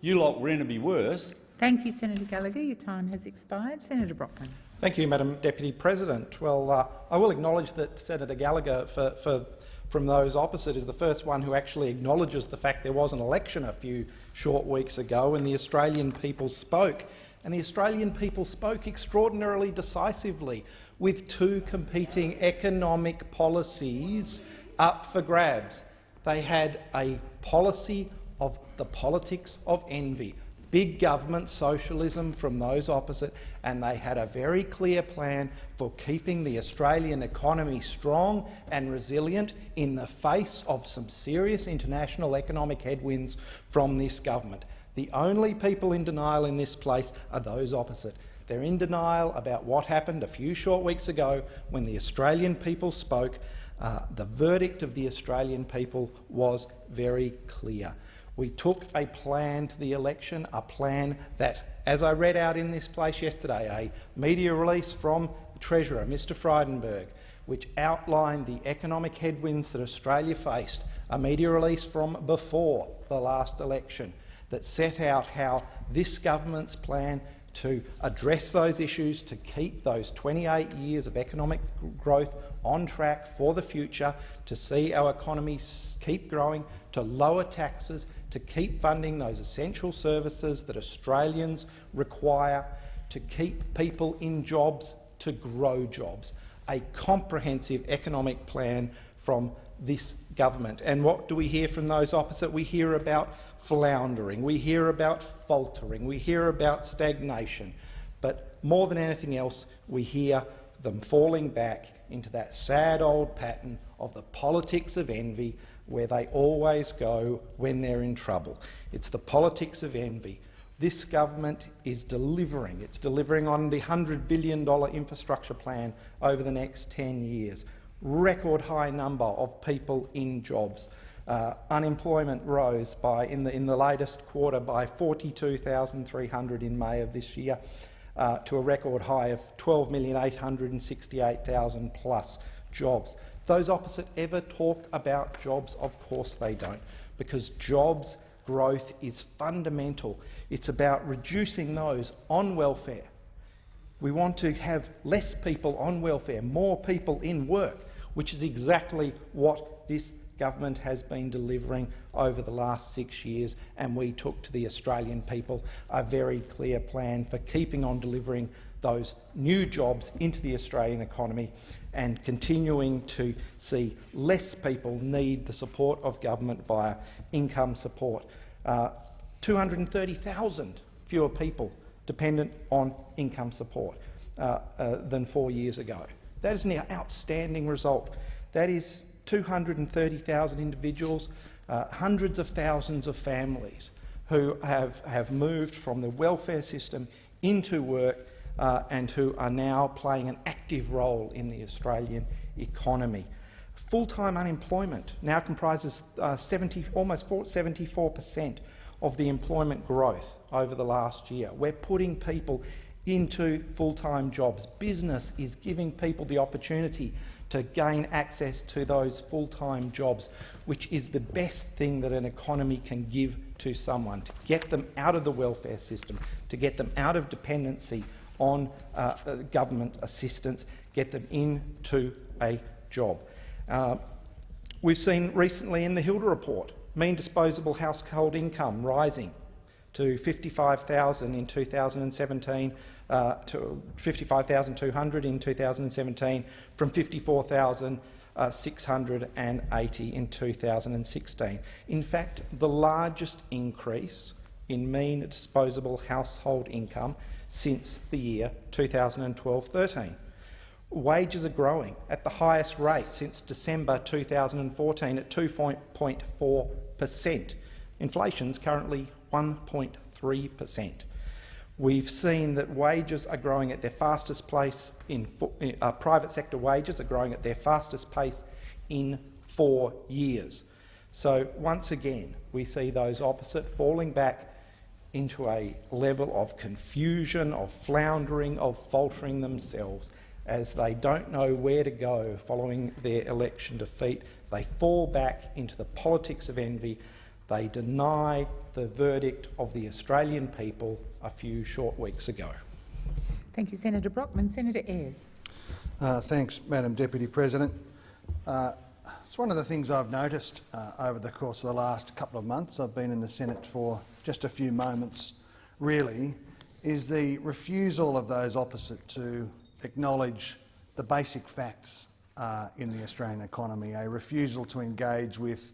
you lot were in to be worse. Thank you, Senator Gallagher. Your time has expired. Senator Brockman. Thank you, Madam Deputy President. Well, uh, I will acknowledge that Senator Gallagher, for, for from those opposite is the first one who actually acknowledges the fact there was an election a few short weeks ago and the Australian people spoke. And the Australian people spoke extraordinarily decisively with two competing economic policies up for grabs. They had a policy of the politics of envy, big government socialism from those opposite, and they had a very clear plan for keeping the Australian economy strong and resilient in the face of some serious international economic headwinds from this government. The only people in denial in this place are those opposite. They're in denial about what happened a few short weeks ago when the Australian people spoke. Uh, the verdict of the Australian people was very clear. We took a plan to the election, a plan that, as I read out in this place yesterday, a media release from the Treasurer, Mr Frydenberg, which outlined the economic headwinds that Australia faced, a media release from before the last election that set out how this government's plan to address those issues, to keep those 28 years of economic growth on track for the future, to see our economy keep growing, to lower taxes, to keep funding those essential services that Australians require, to keep people in jobs, to grow jobs. A comprehensive economic plan from this government. And what do we hear from those opposite? We hear about floundering, we hear about faltering, we hear about stagnation. But more than anything else, we hear them falling back into that sad old pattern of the politics of envy where they always go when they're in trouble. It's the politics of envy. This government is delivering. It's delivering on the $100 billion infrastructure plan over the next 10 years. Record high number of people in jobs. Uh, unemployment rose by, in, the, in the latest quarter by 42,300 in May of this year uh, to a record high of 12,868,000 plus jobs. Those opposite ever talk about jobs? Of course they don't, because jobs growth is fundamental. It's about reducing those on welfare. We want to have less people on welfare, more people in work, which is exactly what this government has been delivering over the last six years, and we took to the Australian people a very clear plan for keeping on delivering those new jobs into the Australian economy and continuing to see less people need the support of government via income support. Uh, 230,000 fewer people dependent on income support uh, uh, than four years ago. That is an outstanding result. That is 230,000 individuals, uh, hundreds of thousands of families who have, have moved from the welfare system into work uh, and who are now playing an active role in the Australian economy. Full-time unemployment now comprises uh, 70, almost 74 per cent of the employment growth over the last year. We're putting people into full-time jobs. Business is giving people the opportunity to gain access to those full-time jobs, which is the best thing that an economy can give to someone, to get them out of the welfare system, to get them out of dependency on uh, uh government assistance, get them into a job. Uh, we've seen recently in the HILDA report mean disposable household income rising to 55,000 in 2017 uh, to 55,200 in 2017 from 54,680 in 2016. In fact, the largest increase in mean disposable household income since the year 2012-13. Wages are growing at the highest rate since December 2014 at 2.4 per cent. Inflation is currently 1.3 per cent. We've seen that wages are growing at their fastest pace in uh, private sector wages are growing at their fastest pace in four years. So once again, we see those opposite falling back into a level of confusion, of floundering, of faltering themselves as they don't know where to go following their election defeat. They fall back into the politics of envy. They deny the verdict of the Australian people a few short weeks ago. Thank you, Senator Brockman. Senator Ayres. Uh, thanks, Madam Deputy President. Uh, it's one of the things I've noticed uh, over the course of the last couple of months. I've been in the Senate for just a few moments, really, is the refusal of those opposite to acknowledge the basic facts uh, in the Australian economy, a refusal to engage with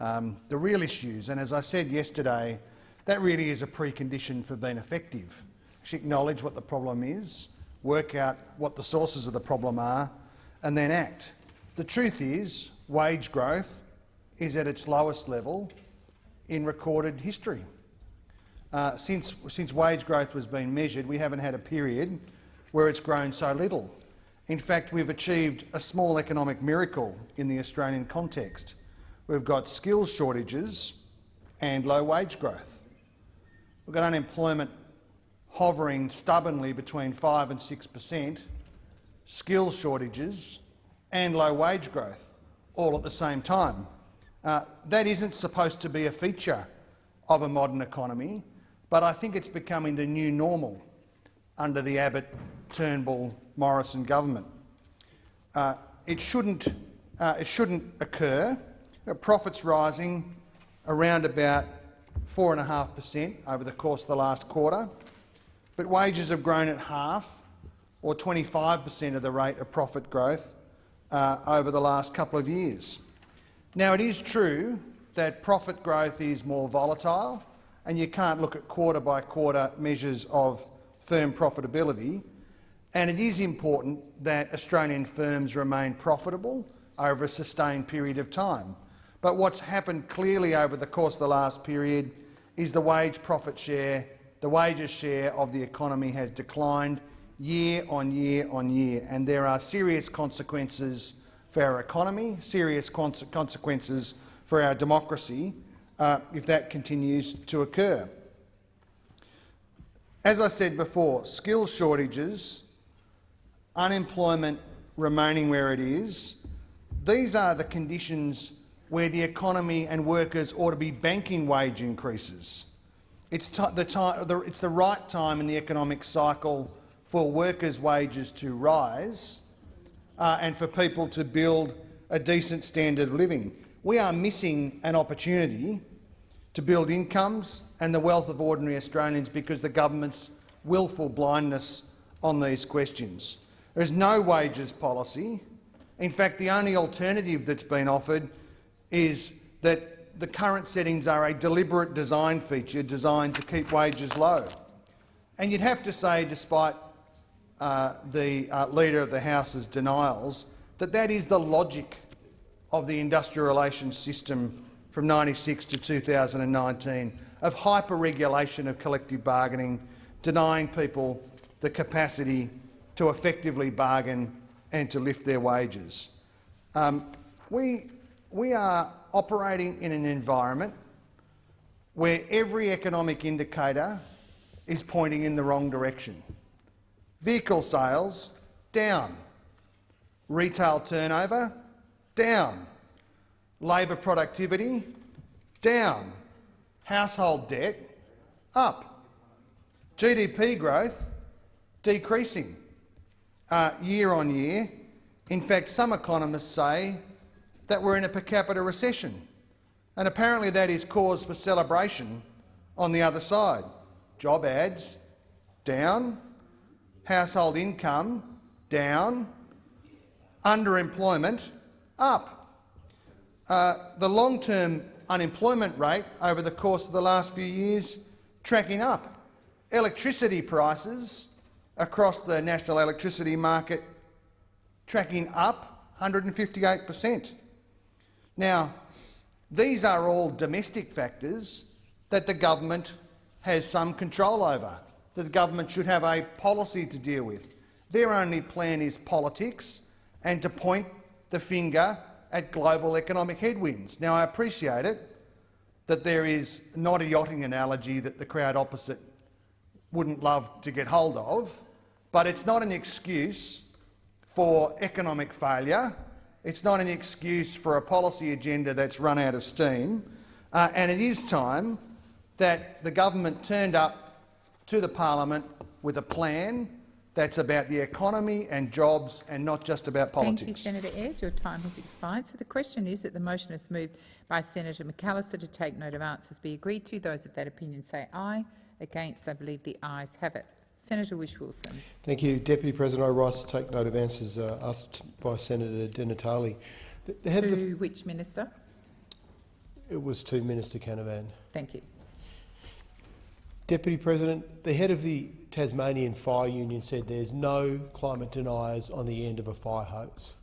um, the real issues. And as I said yesterday, that really is a precondition for being effective. Actually acknowledge what the problem is, work out what the sources of the problem are, and then act. The truth is, wage growth is at its lowest level in recorded history. Uh, since, since wage growth was being measured, we haven't had a period where it's grown so little. In fact, we've achieved a small economic miracle in the Australian context. We've got skills shortages and low wage growth. We've got unemployment hovering stubbornly between 5 and 6 per cent, skill shortages and low wage growth, all at the same time. Uh, that isn't supposed to be a feature of a modern economy, but I think it's becoming the new normal under the Abbott, Turnbull, Morrison government. Uh, it, shouldn't, uh, it shouldn't occur. Profits rising around about 4.5 per cent over the course of the last quarter, but wages have grown at half, or 25 per cent of the rate of profit growth uh, over the last couple of years. Now, it is true that profit growth is more volatile, and you can't look at quarter-by-quarter -quarter measures of firm profitability, and it is important that Australian firms remain profitable over a sustained period of time. But what's happened clearly over the course of the last period is the wage profit share, the wages share of the economy has declined year on year on year, and there are serious consequences for our economy, serious consequences for our democracy uh, if that continues to occur. As I said before, skill shortages, unemployment remaining where it is, these are the conditions where the economy and workers ought to be banking wage increases. It's the, it's the right time in the economic cycle for workers' wages to rise uh, and for people to build a decent standard of living. We are missing an opportunity to build incomes and the wealth of ordinary Australians because the government's willful blindness on these questions. There is no wages policy. In fact, the only alternative that's been offered is that the current settings are a deliberate design feature designed to keep wages low. And you'd have to say, despite uh, the uh, Leader of the House's denials, that that is the logic of the industrial relations system from 1996 to 2019 of hyper-regulation of collective bargaining, denying people the capacity to effectively bargain and to lift their wages. Um, we, we are operating in an environment where every economic indicator is pointing in the wrong direction. Vehicle sales down, retail turnover down, labour productivity down, household debt up, GDP growth decreasing uh, year on year. In fact, some economists say that we're in a per capita recession, and apparently that is cause for celebration on the other side. Job ads down, household income down, underemployment up. Uh, the long-term unemployment rate over the course of the last few years tracking up. Electricity prices across the national electricity market tracking up 158 per cent. Now, these are all domestic factors that the government has some control over, that the government should have a policy to deal with. Their only plan is politics and to point the finger at global economic headwinds. Now, I appreciate it that there is not a yachting analogy that the crowd opposite wouldn't love to get hold of, but it's not an excuse for economic failure. It's not an excuse for a policy agenda that's run out of steam. Uh, and it is time that the government turned up to the parliament with a plan that's about the economy and jobs and not just about politics. Thank you, Senator Ayres. Your time has expired. So the question is that the motion is moved by Senator McAllister to take note of answers be agreed to. Those of that opinion say aye. Against, I believe the ayes have it. Senator Whish-Wilson. Thank you, Deputy President. I rise to take note of answers uh, asked by Senator Di Natale. The, the head to of the, which minister? it was to Minister Canavan. Thank you. Deputy President, the head of the Tasmanian Fire Union said there's no climate deniers on the end of a fire hose.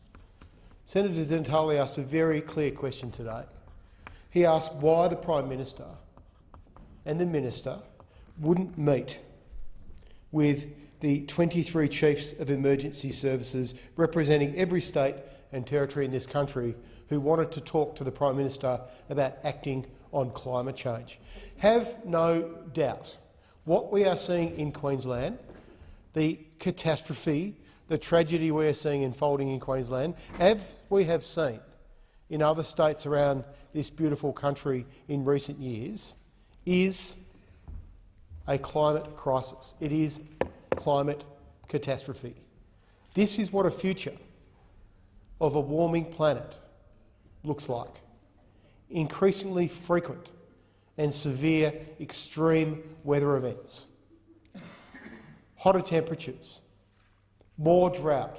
Senator Di Natale asked a very clear question today. He asked why the Prime Minister and the Minister wouldn't meet with the 23 chiefs of emergency services representing every state and territory in this country who wanted to talk to the Prime Minister about acting on climate change. Have no doubt what we are seeing in Queensland, the catastrophe, the tragedy we are seeing unfolding in Queensland, as we have seen in other states around this beautiful country in recent years, is a climate crisis. It is climate catastrophe. This is what a future of a warming planet looks like. Increasingly frequent and severe extreme weather events, hotter temperatures, more drought,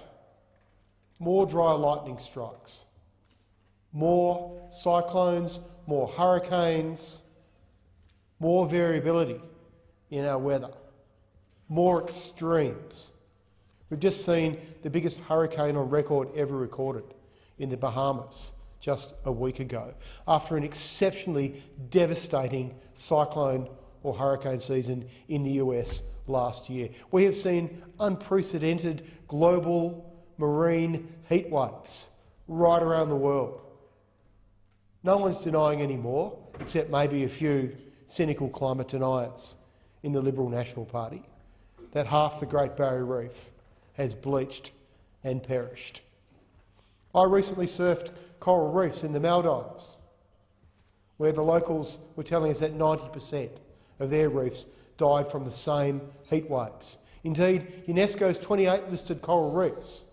more dry lightning strikes, more cyclones, more hurricanes, more variability in our weather, more extremes. We've just seen the biggest hurricane on record ever recorded in the Bahamas just a week ago, after an exceptionally devastating cyclone or hurricane season in the US last year. We have seen unprecedented global marine heat waves right around the world. No one's denying anymore, except maybe a few cynical climate deniers in the Liberal National Party, that half the Great Barrier Reef has bleached and perished. I recently surfed coral reefs in the Maldives, where the locals were telling us that 90 per cent of their reefs died from the same heat waves. Indeed, UNESCO's 28 listed coral reefs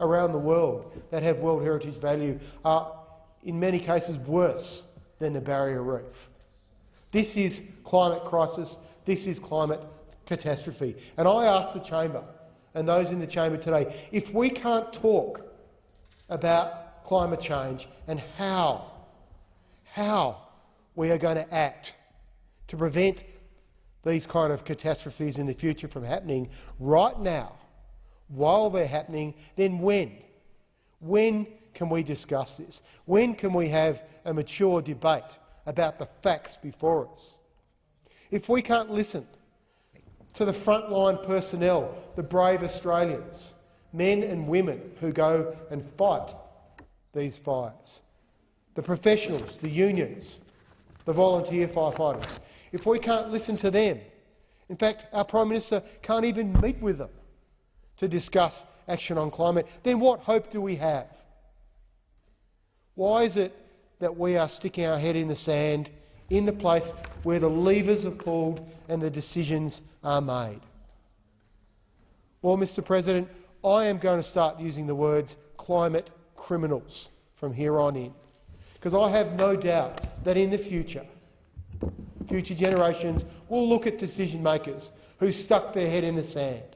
around the world that have World Heritage value are in many cases worse than the barrier reef. This is climate crisis, this is climate catastrophe. And I ask the chamber and those in the chamber today, if we can't talk about climate change and how, how we are going to act to prevent these kind of catastrophes in the future from happening right now, while they're happening, then when? When can we discuss this? When can we have a mature debate about the facts before us? If we can't listen to the frontline personnel, the brave Australians, men and women who go and fight these fires, the professionals, the unions, the volunteer firefighters, if we can't listen to them, in fact, our Prime Minister can't even meet with them to discuss action on climate, then what hope do we have? Why is it that we are sticking our head in the sand in the place where the levers are pulled and the decisions are made? Well, Mr President, I am going to start using the words climate criminals from here on in, because I have no doubt that in the future, future generations will look at decision makers who stuck their head in the sand,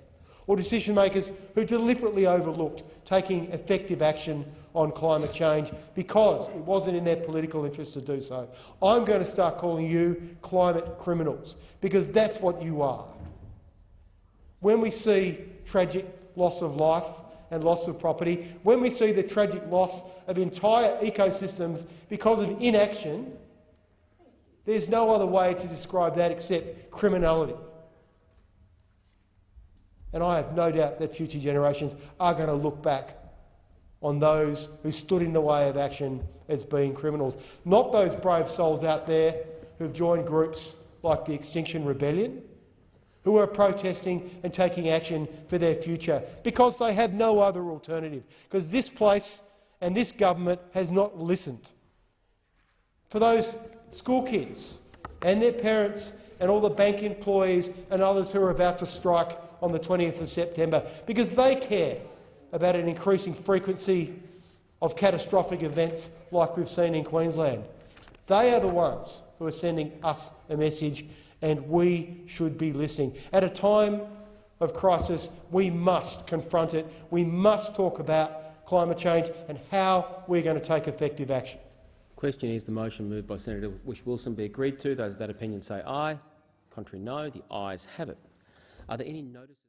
or decision makers who deliberately overlooked taking effective action on climate change because it wasn't in their political interest to do so. I'm going to start calling you climate criminals, because that's what you are. When we see tragic loss of life and loss of property, when we see the tragic loss of entire ecosystems because of inaction, there's no other way to describe that except criminality. And I have no doubt that future generations are going to look back on those who stood in the way of action as being criminals, not those brave souls out there who've joined groups like the Extinction Rebellion, who are protesting and taking action for their future because they have no other alternative, because this place and this government has not listened. For those school kids and their parents and all the bank employees and others who are about to strike on the 20th of September because they care about an increasing frequency of catastrophic events like we've seen in Queensland. They are the ones who are sending us a message, and we should be listening. At a time of crisis, we must confront it. We must talk about climate change and how we're going to take effective action. Question is the motion moved by Senator Whish-Wilson be agreed to. Those of that opinion say aye. Contrary no. The ayes have it. Are there any notices?